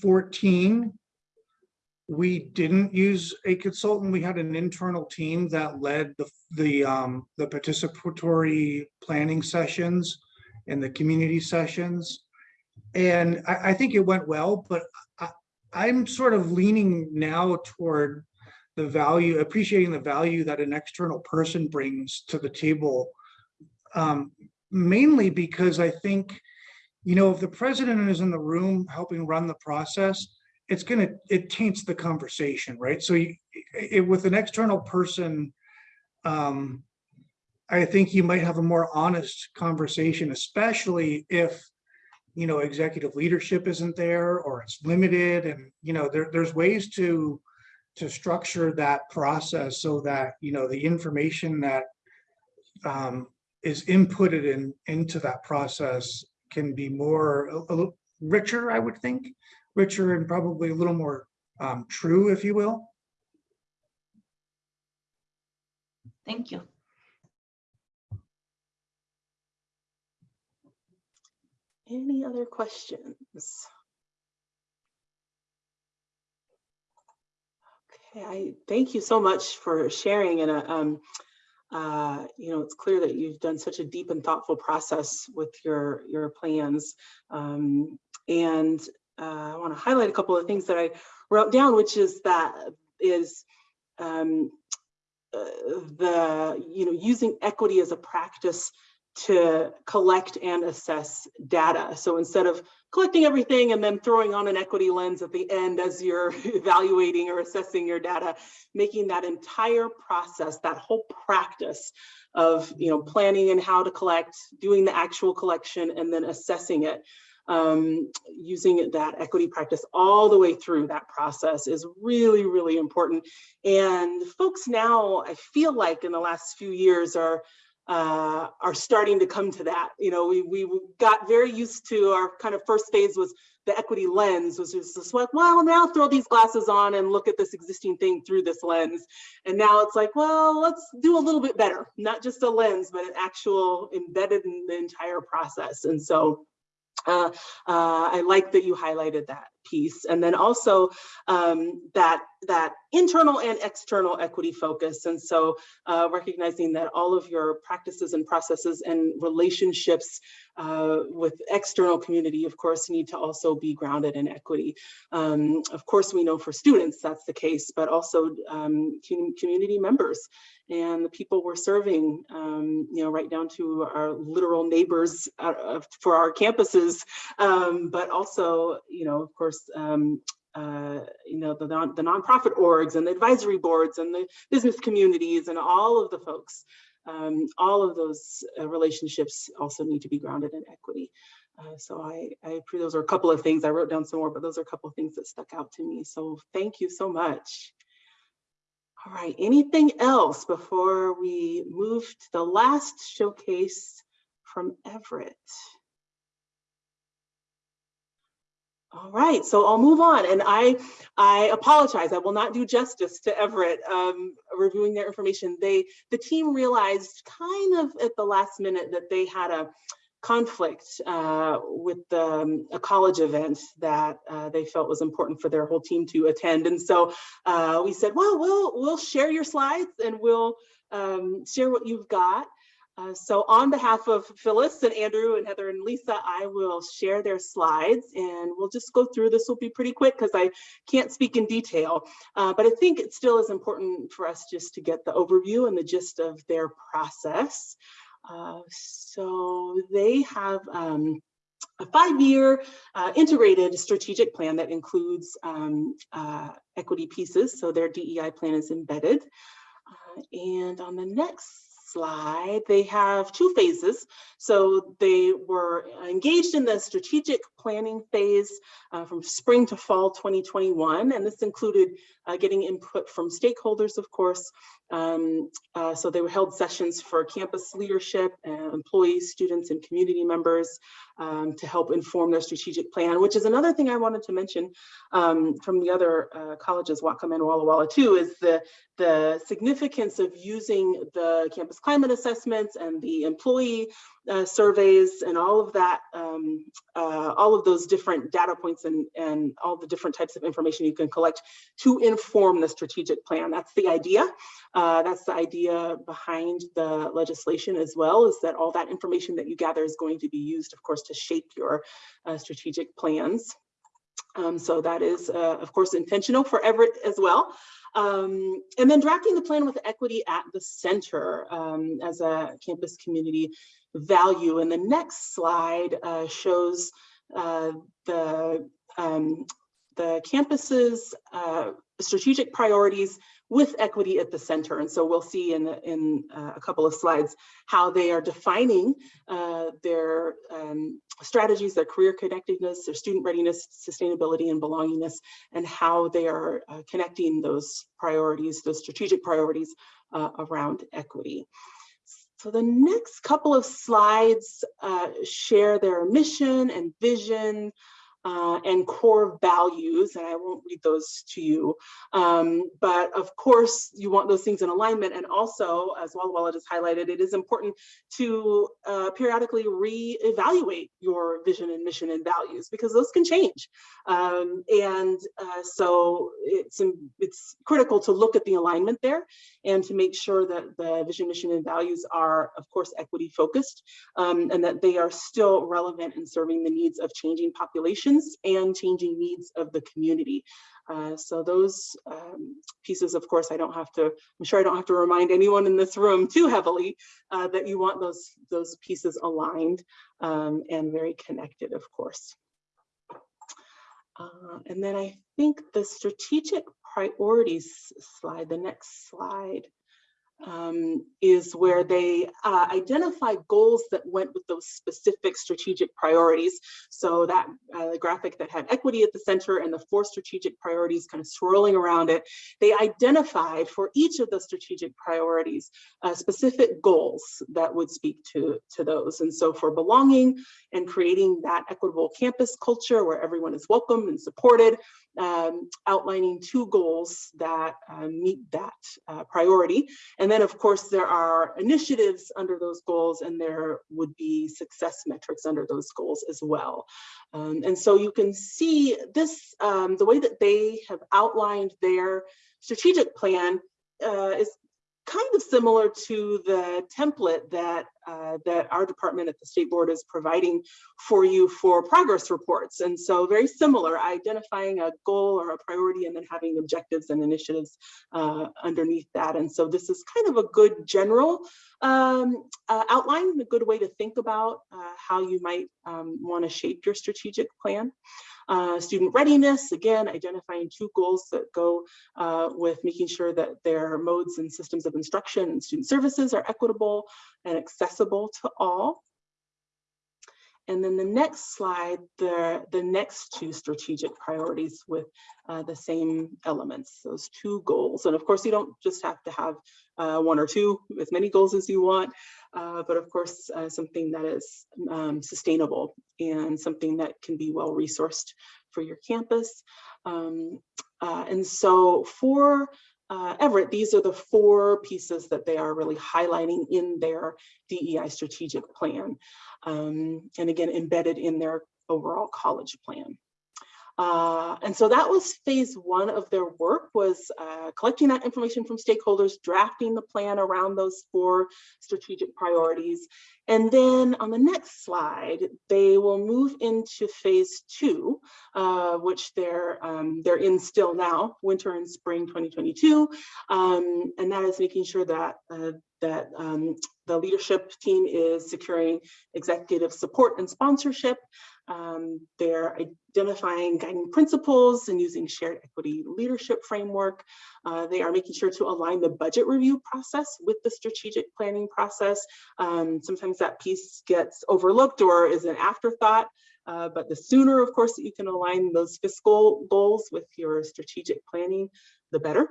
fourteen, we didn't use a consultant. We had an internal team that led the, the, um, the participatory planning sessions and the community sessions. And I, I think it went well, but I, I'm sort of leaning now toward the value, appreciating the value that an external person brings to the table. Um, mainly because I think, you know, if the president is in the room helping run the process, it's gonna, it taints the conversation, right? So you, it, with an external person, um, I think you might have a more honest conversation, especially if, you know, executive leadership isn't there or it's limited and, you know, there, there's ways to, to structure that process so that, you know, the information that um, is inputted in, into that process can be more, a, a richer, I would think, richer and probably a little more um, true, if you will. Thank you. Any other questions? Okay, I thank you so much for sharing and, uh, um, uh, you know, it's clear that you've done such a deep and thoughtful process with your, your plans. Um, and, uh, I want to highlight a couple of things that I wrote down, which is that is, um, uh, the, you know, using equity as a practice to collect and assess data. So instead of collecting everything and then throwing on an equity lens at the end as you're evaluating or assessing your data, making that entire process, that whole practice of you know planning and how to collect, doing the actual collection, and then assessing it, um, using that equity practice all the way through that process is really, really important. And folks now, I feel like in the last few years are uh, are starting to come to that. You know, we, we got very used to our kind of first phase was the equity lens was just like, well, now throw these glasses on and look at this existing thing through this lens. And now it's like, well, let's do a little bit better, not just a lens, but an actual embedded in the entire process. And so Uh, uh, I like that you highlighted that piece. And then also um, that, that internal and external equity focus. And so uh, recognizing that all of your practices and processes and relationships uh, with external community, of course, need to also be grounded in equity. Um, of course, we know for students that's the case, but also um, com community members and the people we're serving, um, you know, right down to our literal neighbors uh, for our campuses, um, but also, you know, of course, um, uh, you know, the, non the nonprofit orgs and the advisory boards and the business communities and all of the folks. Um, all of those uh, relationships also need to be grounded in equity. Uh, so I, I those are a couple of things. I wrote down some more, but those are a couple of things that stuck out to me. So thank you so much. All right, anything else before we move to the last showcase from Everett? All right, so I'll move on and I I apologize. I will not do justice to Everett um, reviewing their information. They the team realized kind of at the last minute that they had a conflict uh, with the, um, a college event that uh, they felt was important for their whole team to attend. And so uh, we said, well, we'll, we'll share your slides and we'll um, share what you've got. Uh, so on behalf of Phyllis and Andrew and Heather and Lisa, I will share their slides and we'll just go through. This will be pretty quick because I can't speak in detail, uh, but I think it still is important for us just to get the overview and the gist of their process. Uh, so they have um, a five-year uh, integrated strategic plan that includes um, uh, equity pieces. So their DEI plan is embedded. Uh, and on the next slide, they have two phases. So they were engaged in the strategic planning phase uh, from spring to fall 2021. And this included uh, getting input from stakeholders, of course. Um, uh, so they were held sessions for campus leadership, employees, students, and community members um, to help inform their strategic plan, which is another thing I wanted to mention um, from the other uh, colleges, Whatcom and Walla Walla too, is the, the significance of using the campus climate assessments and the employee uh, surveys and all of that, um, uh, all of those different data points and, and all the different types of information you can collect to inform the strategic plan. That's the idea. Uh, that's the idea behind the legislation as well, is that all that information that you gather is going to be used, of course, to shape your uh, strategic plans. Um, so that is, uh, of course, intentional for Everett as well. Um, and then drafting the plan with equity at the center um, as a campus community value. And the next slide uh, shows uh, the, um, the campus's uh, strategic priorities with equity at the center. And so we'll see in, in uh, a couple of slides how they are defining uh, their um, strategies, their career connectedness, their student readiness, sustainability, and belongingness, and how they are uh, connecting those priorities, those strategic priorities around equity. So the next couple of slides uh, share their mission and vision, uh, and core values, and I won't read those to you. Um, but of course, you want those things in alignment. And also, as Walla Walla just highlighted, it is important to uh, periodically re-evaluate your vision and mission and values because those can change. Um, and uh, so it's, it's critical to look at the alignment there and to make sure that the vision, mission, and values are, of course, equity focused um, and that they are still relevant in serving the needs of changing populations and changing needs of the community. Uh, so those um, pieces, of course, I don't have to, I'm sure I don't have to remind anyone in this room too heavily uh, that you want those, those pieces aligned um, and very connected, of course. Uh, and then I think the strategic priorities slide, the next slide, um, is where they uh, identify goals that went with those specific strategic priorities. So that uh, graphic that had equity at the center and the four strategic priorities kind of swirling around it, they identified for each of the strategic priorities uh, specific goals that would speak to, to those. And so for belonging and creating that equitable campus culture where everyone is welcome and supported, um, outlining two goals that uh, meet that uh, priority. And then of course there are initiatives under those goals and there would be success metrics under those goals as well. Um, and so you can see this, um, the way that they have outlined their strategic plan uh, is kind of similar to the template that uh, that our department at the state board is providing for you for progress reports. And so very similar, identifying a goal or a priority and then having objectives and initiatives uh, underneath that. And so this is kind of a good general um, uh, outline, a good way to think about uh, how you might um, want to shape your strategic plan. Uh, student readiness, again, identifying two goals that go uh, with making sure that their modes and systems of instruction and student services are equitable and accessible to all. And then the next slide, the, the next two strategic priorities with uh, the same elements, those two goals. And of course, you don't just have to have uh, one or two, as many goals as you want, uh, but of course, uh, something that is um, sustainable and something that can be well resourced for your campus. Um, uh, and so for uh, Everett, these are the four pieces that they are really highlighting in their DEI strategic plan. Um, and again, embedded in their overall college plan. Uh, and so that was phase one of their work was uh, collecting that information from stakeholders, drafting the plan around those four strategic priorities. And then on the next slide, they will move into phase two, uh, which they're, um, they're in still now, winter and spring 2022. Um, and that is making sure that, uh, that um, the leadership team is securing executive support and sponsorship, um, they're identifying guiding principles and using shared equity leadership framework. Uh, they are making sure to align the budget review process with the strategic planning process. Um, sometimes that piece gets overlooked or is an afterthought. Uh, but the sooner, of course, that you can align those fiscal goals with your strategic planning, the better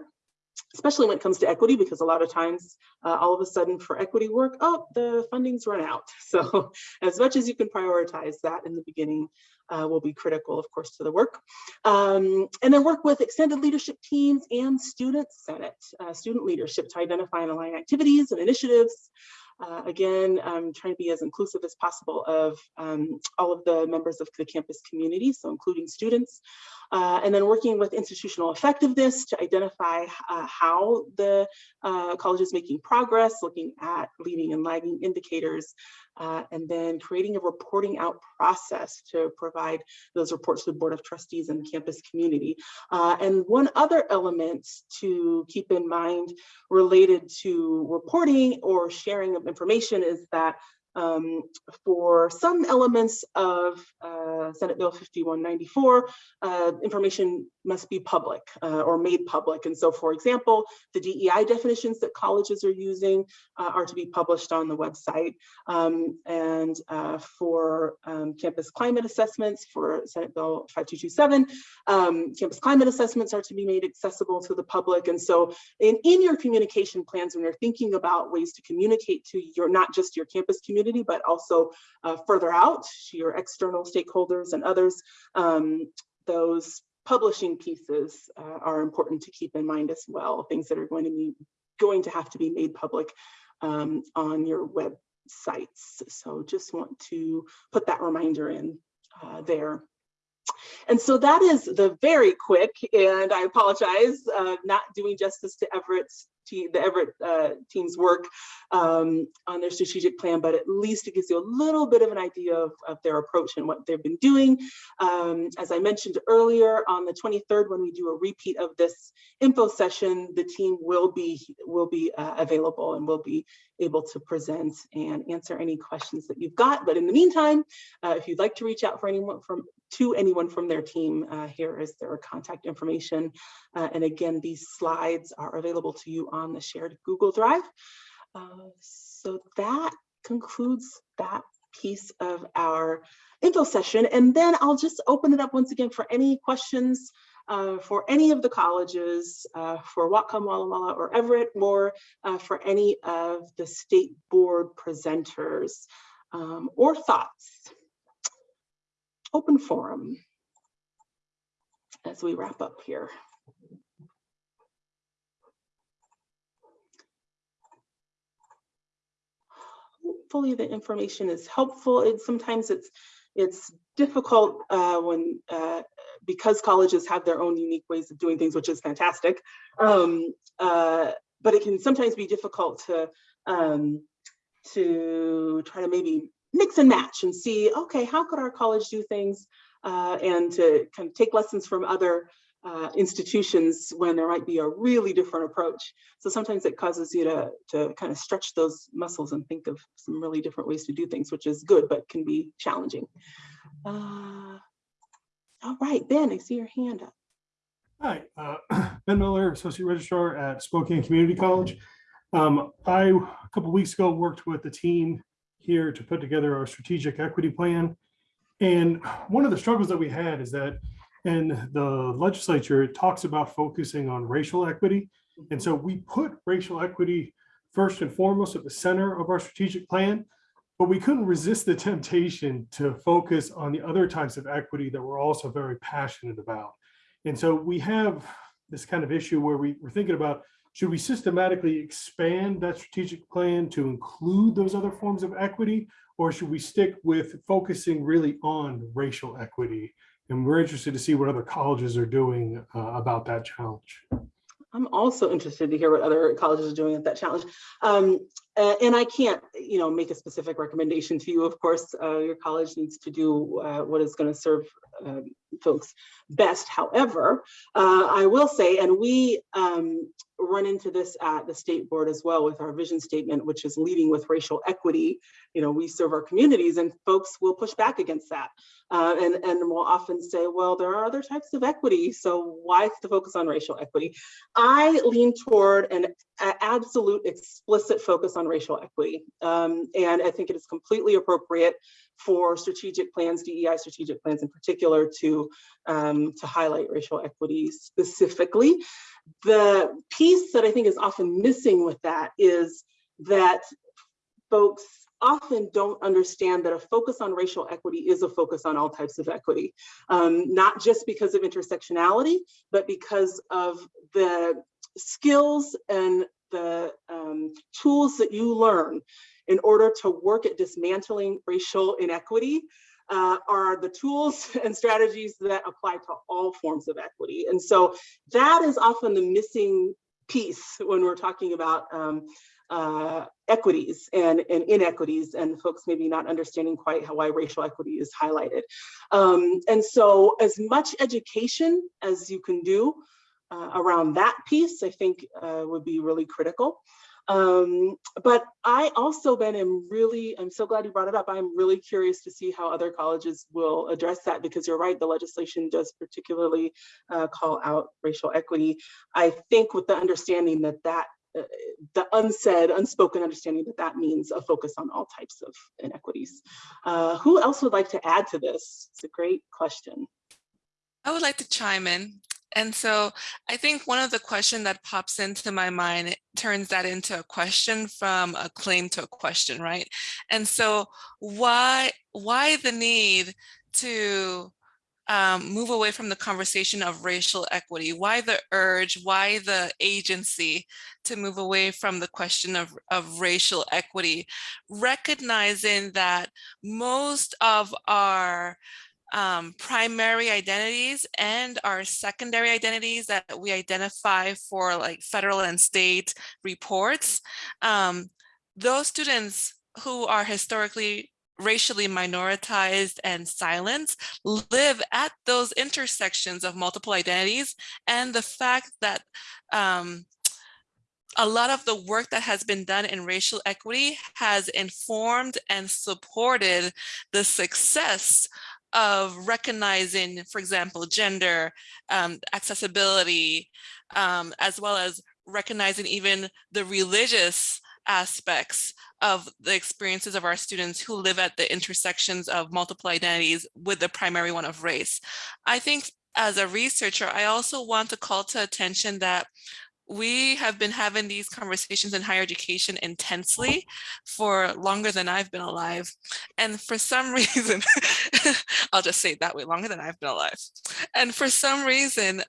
especially when it comes to equity, because a lot of times, uh, all of a sudden for equity work, oh, the funding's run out. So as much as you can prioritize that in the beginning uh, will be critical, of course, to the work. Um, and then work with extended leadership teams and student senate, uh, student leadership to identify and align activities and initiatives uh, again, I'm trying to be as inclusive as possible of um, all of the members of the campus community, so including students. Uh, and then working with institutional effectiveness to identify uh, how the uh, college is making progress, looking at leading and lagging indicators, uh, and then creating a reporting out process to provide those reports to the Board of Trustees and the campus community. Uh, and one other element to keep in mind related to reporting or sharing of information is that um, for some elements of uh, Senate Bill 5194, uh, information must be public uh, or made public. And so, for example, the DEI definitions that colleges are using uh, are to be published on the website. Um, and uh, for um, campus climate assessments for Senate Bill 5227, um, campus climate assessments are to be made accessible to the public. And so in, in your communication plans, when you're thinking about ways to communicate to your, not just your campus community, but also uh, further out to your external stakeholders and others, um, those publishing pieces uh, are important to keep in mind as well, things that are going to be going to have to be made public um, on your websites. So just want to put that reminder in uh, there. And so that is the very quick, and I apologize, uh, not doing justice to Everett's the Everett uh, team's work um, on their strategic plan, but at least it gives you a little bit of an idea of, of their approach and what they've been doing. Um, as I mentioned earlier, on the 23rd, when we do a repeat of this info session, the team will be will be uh, available and will be able to present and answer any questions that you've got. But in the meantime, uh, if you'd like to reach out for anyone from to anyone from their team, uh, here is their contact information. Uh, and again, these slides are available to you on the shared Google Drive. Uh, so that concludes that piece of our info session. And then I'll just open it up once again for any questions uh, for any of the colleges, uh, for Whatcom, Walla Walla, or Everett, or uh, for any of the state board presenters um, or thoughts. Open forum as we wrap up here. Hopefully the information is helpful. It sometimes it's it's difficult uh, when uh, because colleges have their own unique ways of doing things, which is fantastic. Um, uh, but it can sometimes be difficult to um, to try to maybe mix and match and see, okay, how could our college do things uh, and to kind of take lessons from other uh, institutions when there might be a really different approach. So sometimes it causes you to, to kind of stretch those muscles and think of some really different ways to do things, which is good, but can be challenging. Uh, all right, Ben, I see your hand up. Hi, uh, Ben Miller, Associate Registrar at Spokane Community College. Um, I, a couple weeks ago, worked with the team here to put together our strategic equity plan. And one of the struggles that we had is that in the legislature, it talks about focusing on racial equity. And so we put racial equity first and foremost at the center of our strategic plan, but we couldn't resist the temptation to focus on the other types of equity that we're also very passionate about. And so we have this kind of issue where we, we're thinking about, should we systematically expand that strategic plan to include those other forms of equity? Or should we stick with focusing really on racial equity? And we're interested to see what other colleges are doing uh, about that challenge. I'm also interested to hear what other colleges are doing at that challenge. Um, uh, and I can't, you know, make a specific recommendation to you. Of course, uh, your college needs to do uh, what is going to serve um, folks best. However, uh, I will say, and we um, run into this at the state board as well with our vision statement, which is leading with racial equity. You know, we serve our communities and folks will push back against that. Uh, and, and will often say, well, there are other types of equity, so why the focus on racial equity? I lean toward an absolute explicit focus on racial equity. Um, and I think it is completely appropriate for strategic plans, DEI strategic plans in particular, to, um, to highlight racial equity specifically. The piece that I think is often missing with that is that folks often don't understand that a focus on racial equity is a focus on all types of equity, um, not just because of intersectionality, but because of the skills and the um, tools that you learn in order to work at dismantling racial inequity uh, are the tools and strategies that apply to all forms of equity. And so that is often the missing piece when we're talking about um, uh, equities and, and, inequities and folks maybe not understanding quite how why racial equity is highlighted. Um, and so as much education as you can do uh, around that piece, I think uh, would be really critical. Um, but I also been am really, I'm so glad you brought it up. I'm really curious to see how other colleges will address that because you're right, the legislation does particularly uh, call out racial equity. I think with the understanding that that uh, the unsaid, unspoken understanding that that means a focus on all types of inequities. Uh, who else would like to add to this? It's a great question. I would like to chime in. And so I think one of the question that pops into my mind turns that into a question from a claim to a question, right? And so why why the need to um, move away from the conversation of racial equity? Why the urge? Why the agency to move away from the question of, of racial equity? Recognizing that most of our um, primary identities and our secondary identities that we identify for like federal and state reports, um, those students who are historically racially minoritized and silenced live at those intersections of multiple identities and the fact that um, a lot of the work that has been done in racial equity has informed and supported the success of recognizing, for example, gender, um, accessibility, um, as well as recognizing even the religious aspects of the experiences of our students who live at the intersections of multiple identities with the primary one of race. I think as a researcher, I also want to call to attention that we have been having these conversations in higher education intensely for longer than I've been alive. And for some reason, I'll just say it that way, longer than I've been alive. And for some reason,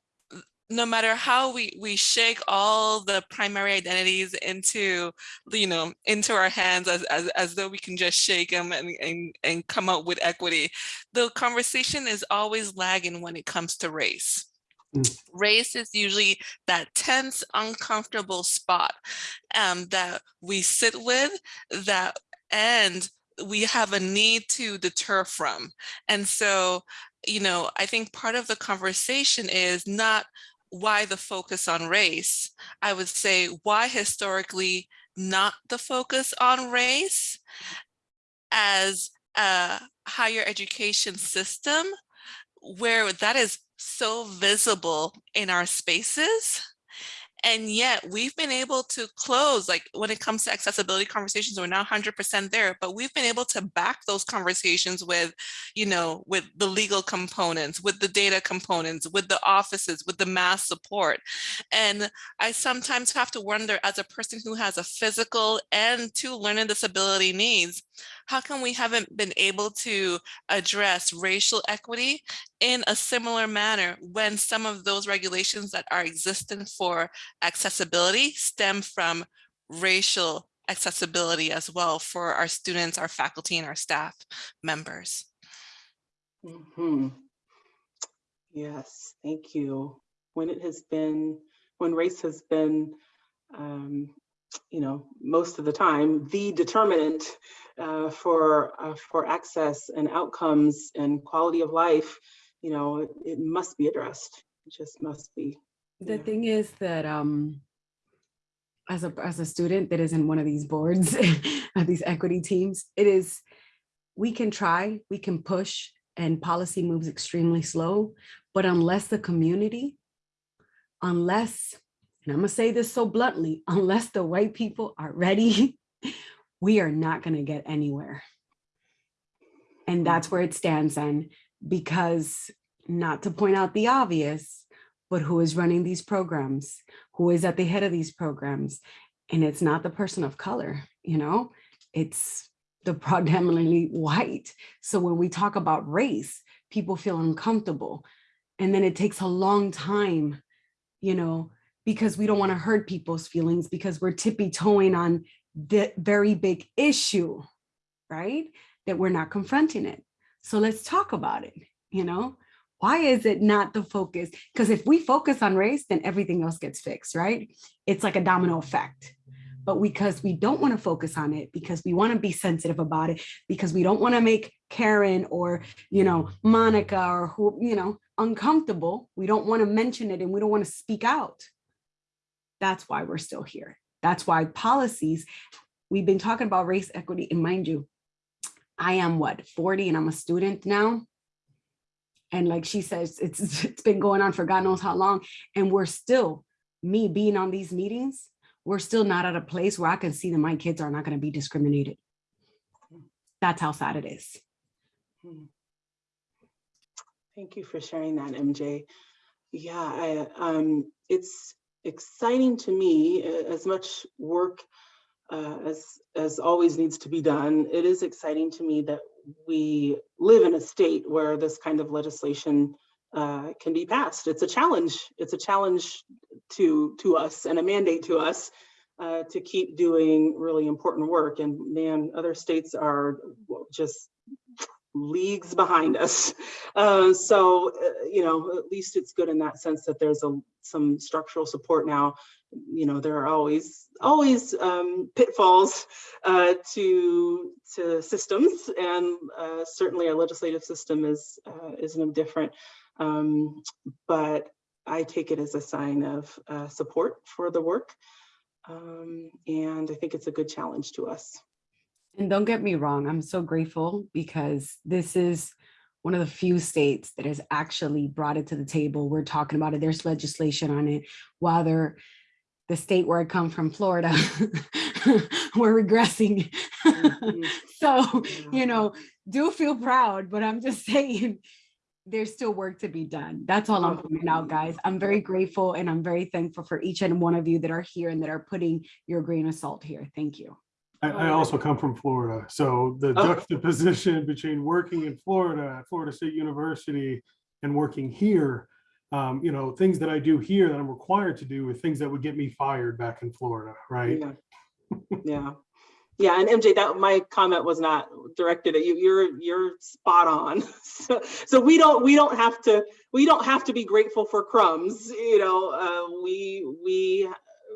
no matter how we we shake all the primary identities into you know into our hands as as, as though we can just shake them and, and and come up with equity the conversation is always lagging when it comes to race Mm. race is usually that tense uncomfortable spot um, that we sit with that and we have a need to deter from and so you know i think part of the conversation is not why the focus on race? I would say why historically not the focus on race as a higher education system where that is so visible in our spaces and yet we've been able to close, like when it comes to accessibility conversations, we're now 100% there, but we've been able to back those conversations with, you know, with the legal components, with the data components, with the offices, with the mass support. And I sometimes have to wonder as a person who has a physical and two learning disability needs, how come we haven't been able to address racial equity in a similar manner when some of those regulations that are existent for accessibility stem from racial accessibility as well for our students, our faculty, and our staff members. Mhm. Yes, thank you. When it has been, when race has been, um, you know, most of the time, the determinant uh, for uh, for access and outcomes and quality of life, you know, it, it must be addressed. It just must be. The Yeah. thing is that um, as a as a student that is in one of these boards of these equity teams, it is we can try, we can push, and policy moves extremely slow. But unless the community, unless, and I'm gonna say this so bluntly, unless the white people are ready, we are not gonna get anywhere. And that's where it stands on, because not to point out the obvious, but who is running these programs, who is at the head of these programs. And it's not the person of color, you know, it's the predominantly white. So when we talk about race, people feel uncomfortable. And then it takes a long time, you know, because we don't want to hurt people's feelings because we're tippy toeing on the very big issue, right? That we're not confronting it. So let's talk about it, you know? Why is it not the focus? Because if we focus on race, then everything else gets fixed, right? It's like a domino effect. But because we don't want to focus on it, because we want to be sensitive about it, because we don't want to make Karen or, you know, Monica or who, you know, uncomfortable, we don't want to mention it and we don't want to speak out. That's why we're still here. That's why policies, we've been talking about race equity, and mind you, I am what, 40 and I'm a student now? And like she says, it's it's been going on for God knows how long. And we're still, me being on these meetings, we're still not at a place where I can see that my kids are not going to be discriminated. That's how sad it is. Hmm. Thank you for sharing that, MJ. Yeah, I, um, it's exciting to me, as much work uh, as, as always needs to be done. It is exciting to me that we live in a state where this kind of legislation uh, can be passed. It's a challenge. It's a challenge to, to us and a mandate to us uh, to keep doing really important work. And man, other states are just leagues behind us. Uh, so, uh, you know, at least it's good in that sense that there's a some structural support now. You know, there are always always um, pitfalls uh, to to systems, and uh, certainly our legislative system is uh, is no different. Um, but I take it as a sign of uh, support for the work, um, and I think it's a good challenge to us. And don't get me wrong, I'm so grateful because this is one of the few states that has actually brought it to the table. We're talking about it. There's legislation on it. While they're the state where I come from, Florida, we're regressing. Mhm. so, you know, do feel proud, but I'm just saying, there's still work to be done. That's all I'm pointing out, guys. I'm very grateful and I'm very thankful for each and one of you that are here and that are putting your grain of salt here. Thank you. I, I also come from Florida, so the Oh. juxtaposition between working in Florida, at Florida State University, and working here, um, you know, things that I do here that I'm required to do with things that would get me fired back in Florida, right? Yeah. Yeah, yeah, and MJ, that my comment was not directed at you. You're you're spot on. So, so we don't we don't have to we don't have to be grateful for crumbs. You know, uh, we we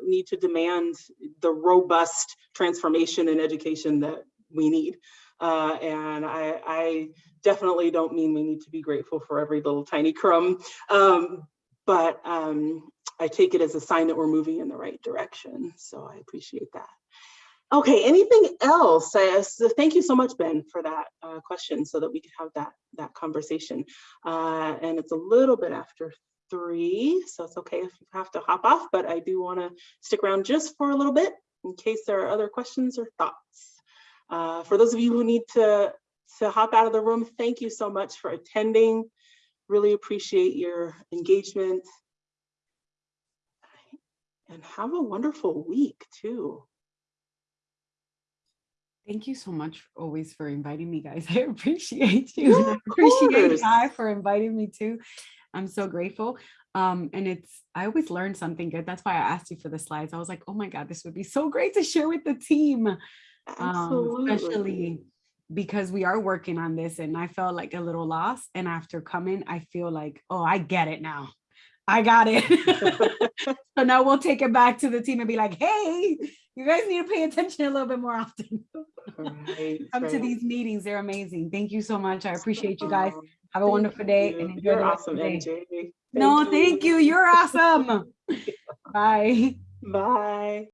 need to demand the robust transformation in education that we need. Uh, and I, I definitely don't mean we need to be grateful for every little tiny crumb. Um, but um, I take it as a sign that we're moving in the right direction. So I appreciate that. Okay, anything else? Uh, so thank you so much, Ben, for that uh, question so that we could have that, that conversation. Uh, and it's a little bit after three, so it's okay if you have to hop off, but I do wanna stick around just for a little bit in case there are other questions or thoughts. Uh, for those of you who need to, to hop out of the room, thank you so much for attending. Really appreciate your engagement. And have a wonderful week too. Thank you so much always for inviting me, guys. I appreciate you. and I appreciate. Guy for inviting me too. I'm so grateful. Um, and it's, I always learn something good. That's why I asked you for the slides. I was like, oh my God, this would be so great to share with the team. Um, Absolutely. especially because we are working on this and I felt like a little lost. And after coming, I feel like, oh, I get it now. I got it. so now we'll take it back to the team and be like, hey, you guys need to pay attention a little bit more often. Right, Come to these meetings. They're amazing. Thank you so much. I appreciate you guys. Um, Have a thank wonderful day you. and enjoy You're the awesome. MJ. No, thank you. You're awesome. Bye. Bye.